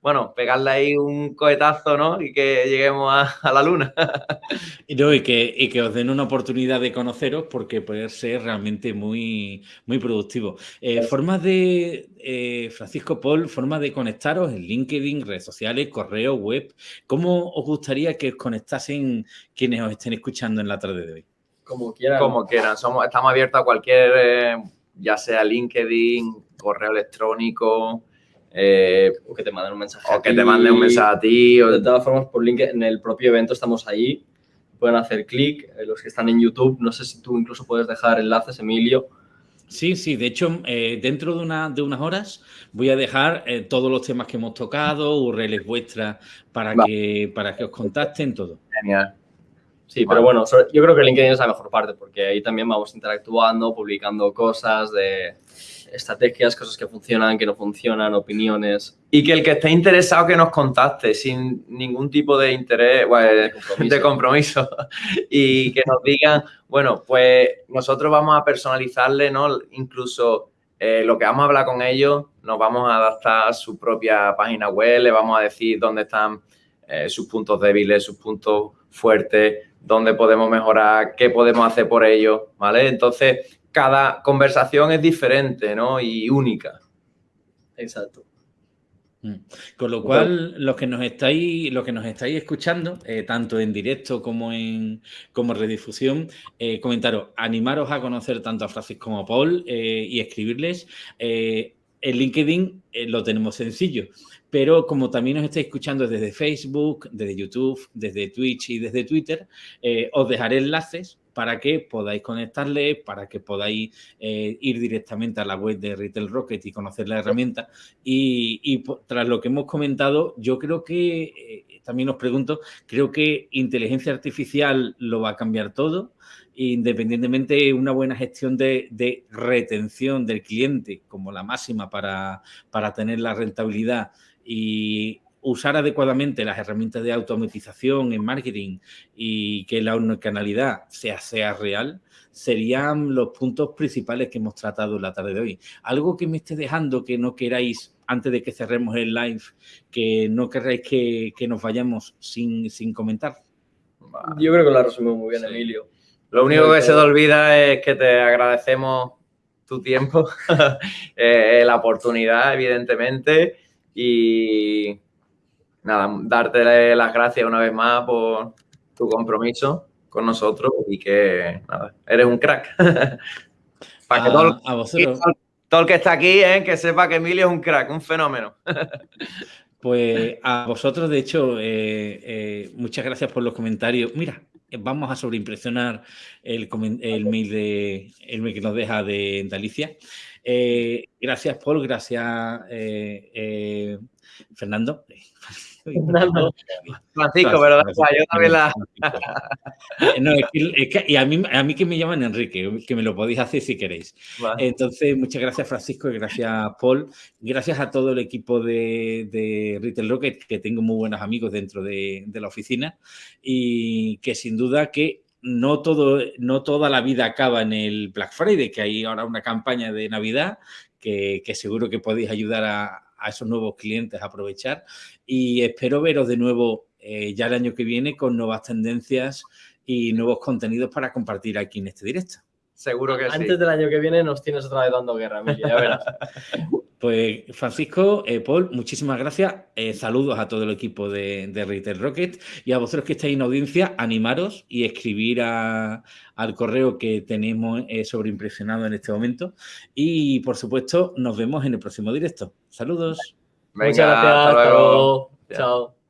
bueno, pegarle ahí un cohetazo, ¿no? Y que lleguemos a, la luna. y, no, y, que, que, os den una oportunidad de conoceros porque puede ser realmente muy, muy productivo. Eh, formas de, eh, Francisco Paul, formas de conectaros en LinkedIn, redes sociales, correo, web. ¿Cómo os gustaría que os conectasen quienes os estén escuchando en la tarde de hoy? Como quieran. Como quieran. Somos, estamos abiertos a cualquier, eh, ya sea LinkedIn, correo electrónico. Eh, o que te manden un mensaje o que te manden un mensaje a ti. O... De todas formas, por LinkedIn, en el propio evento estamos ahí. Pueden hacer clic. Eh, los que están en YouTube, no sé si tú incluso puedes dejar enlaces, Emilio. Sí, sí, de hecho, dentro de, una, de, unas horas voy a dejar todos los temas que hemos tocado, URLs vuestras para, que, para que os contacten, todo. Genial. Sí, pero bueno, yo creo que LinkedIn es la mejor parte porque ahí también vamos interactuando, publicando cosas de estrategias, cosas que funcionan, que no funcionan, opiniones. Y que el que esté interesado que nos contacte sin ningún tipo de interés, de, compromiso. y que nos digan, bueno, pues nosotros vamos a personalizarle, ¿no? Incluso eh, lo que vamos a hablar con ellos, nos vamos a adaptar a su propia página web, le vamos a decir dónde están eh, sus puntos débiles, sus puntos fuertes, dónde podemos mejorar, qué podemos hacer por ello, ¿vale? Entonces, cada conversación es diferente, ¿no? Y única. Exacto. Mm. Con lo cual, los que nos estáis, los que nos estáis escuchando, eh, tanto en directo como en como redifusión, eh, comentaros, animaros a conocer tanto a Francis como a Paul eh, y escribirles en LinkedIn eh, lo tenemos sencillo, pero como también nos estáis escuchando desde Facebook, desde YouTube, desde Twitch y desde Twitter, eh, os dejaré enlaces para que podáis conectarle, para que podáis eh, ir directamente a la web de Retail Rocket y conocer la herramienta. Y, tras lo que hemos comentado, yo creo que, también os pregunto, creo que inteligencia artificial lo va a cambiar todo independientemente de una buena gestión de, retención del cliente como la máxima para, tener la rentabilidad y usar adecuadamente las herramientas de automatización en marketing y que la unicanalidad sea, sea real, serían los puntos principales que hemos tratado la tarde de hoy. Algo que me esté dejando que no queráis, antes de que cerremos el live, que no queráis que, nos vayamos sin, comentar. Yo creo que lo ha resumido muy bien, Emilio. Lo único que se te olvida es que te agradecemos tu tiempo, eh, la oportunidad, evidentemente, y nada, darte las gracias una vez más por tu compromiso con nosotros y que nada, eres un crack. Para que todo, todo, el que está aquí, eh, que sepa que Emilio es un crack, un fenómeno. Pues a vosotros, de hecho, eh, muchas gracias por los comentarios. Mira, vamos a sobreimpresionar el, el, mail, de, el mail que nos deja de, Alicia. Eh, gracias, Paul. Gracias, eh, eh, Fernando. Fernando. Francisco, pero yo también la... no, es que, y a mí, a mí que me llaman Enrique, que me lo podéis hacer si queréis. Entonces, muchas gracias Francisco y gracias Paul. Gracias a todo el equipo de, de Retail Rocket, que tengo muy buenos amigos dentro de, de la oficina y que sin duda que no, todo, no toda la vida acaba en el Black Friday, que hay ahora una campaña de Navidad que, seguro que podéis ayudar a, a esos nuevos clientes aprovechar y espero veros de nuevo eh, ya el año que viene con nuevas tendencias y nuevos contenidos para compartir aquí en este directo. Seguro que Antes del año que viene nos tienes otra vez dando guerra, Emilia, ya verás. Pues Francisco, eh, Paul, muchísimas gracias. Eh, saludos a todo el equipo de, de, Retail Rocket y a vosotros que estáis en audiencia, animaros y escribir al correo que tenemos eh, sobreimpresionado en este momento. Y por supuesto, nos vemos en el próximo directo. Saludos. Muchas gracias. Hasta luego. Chao.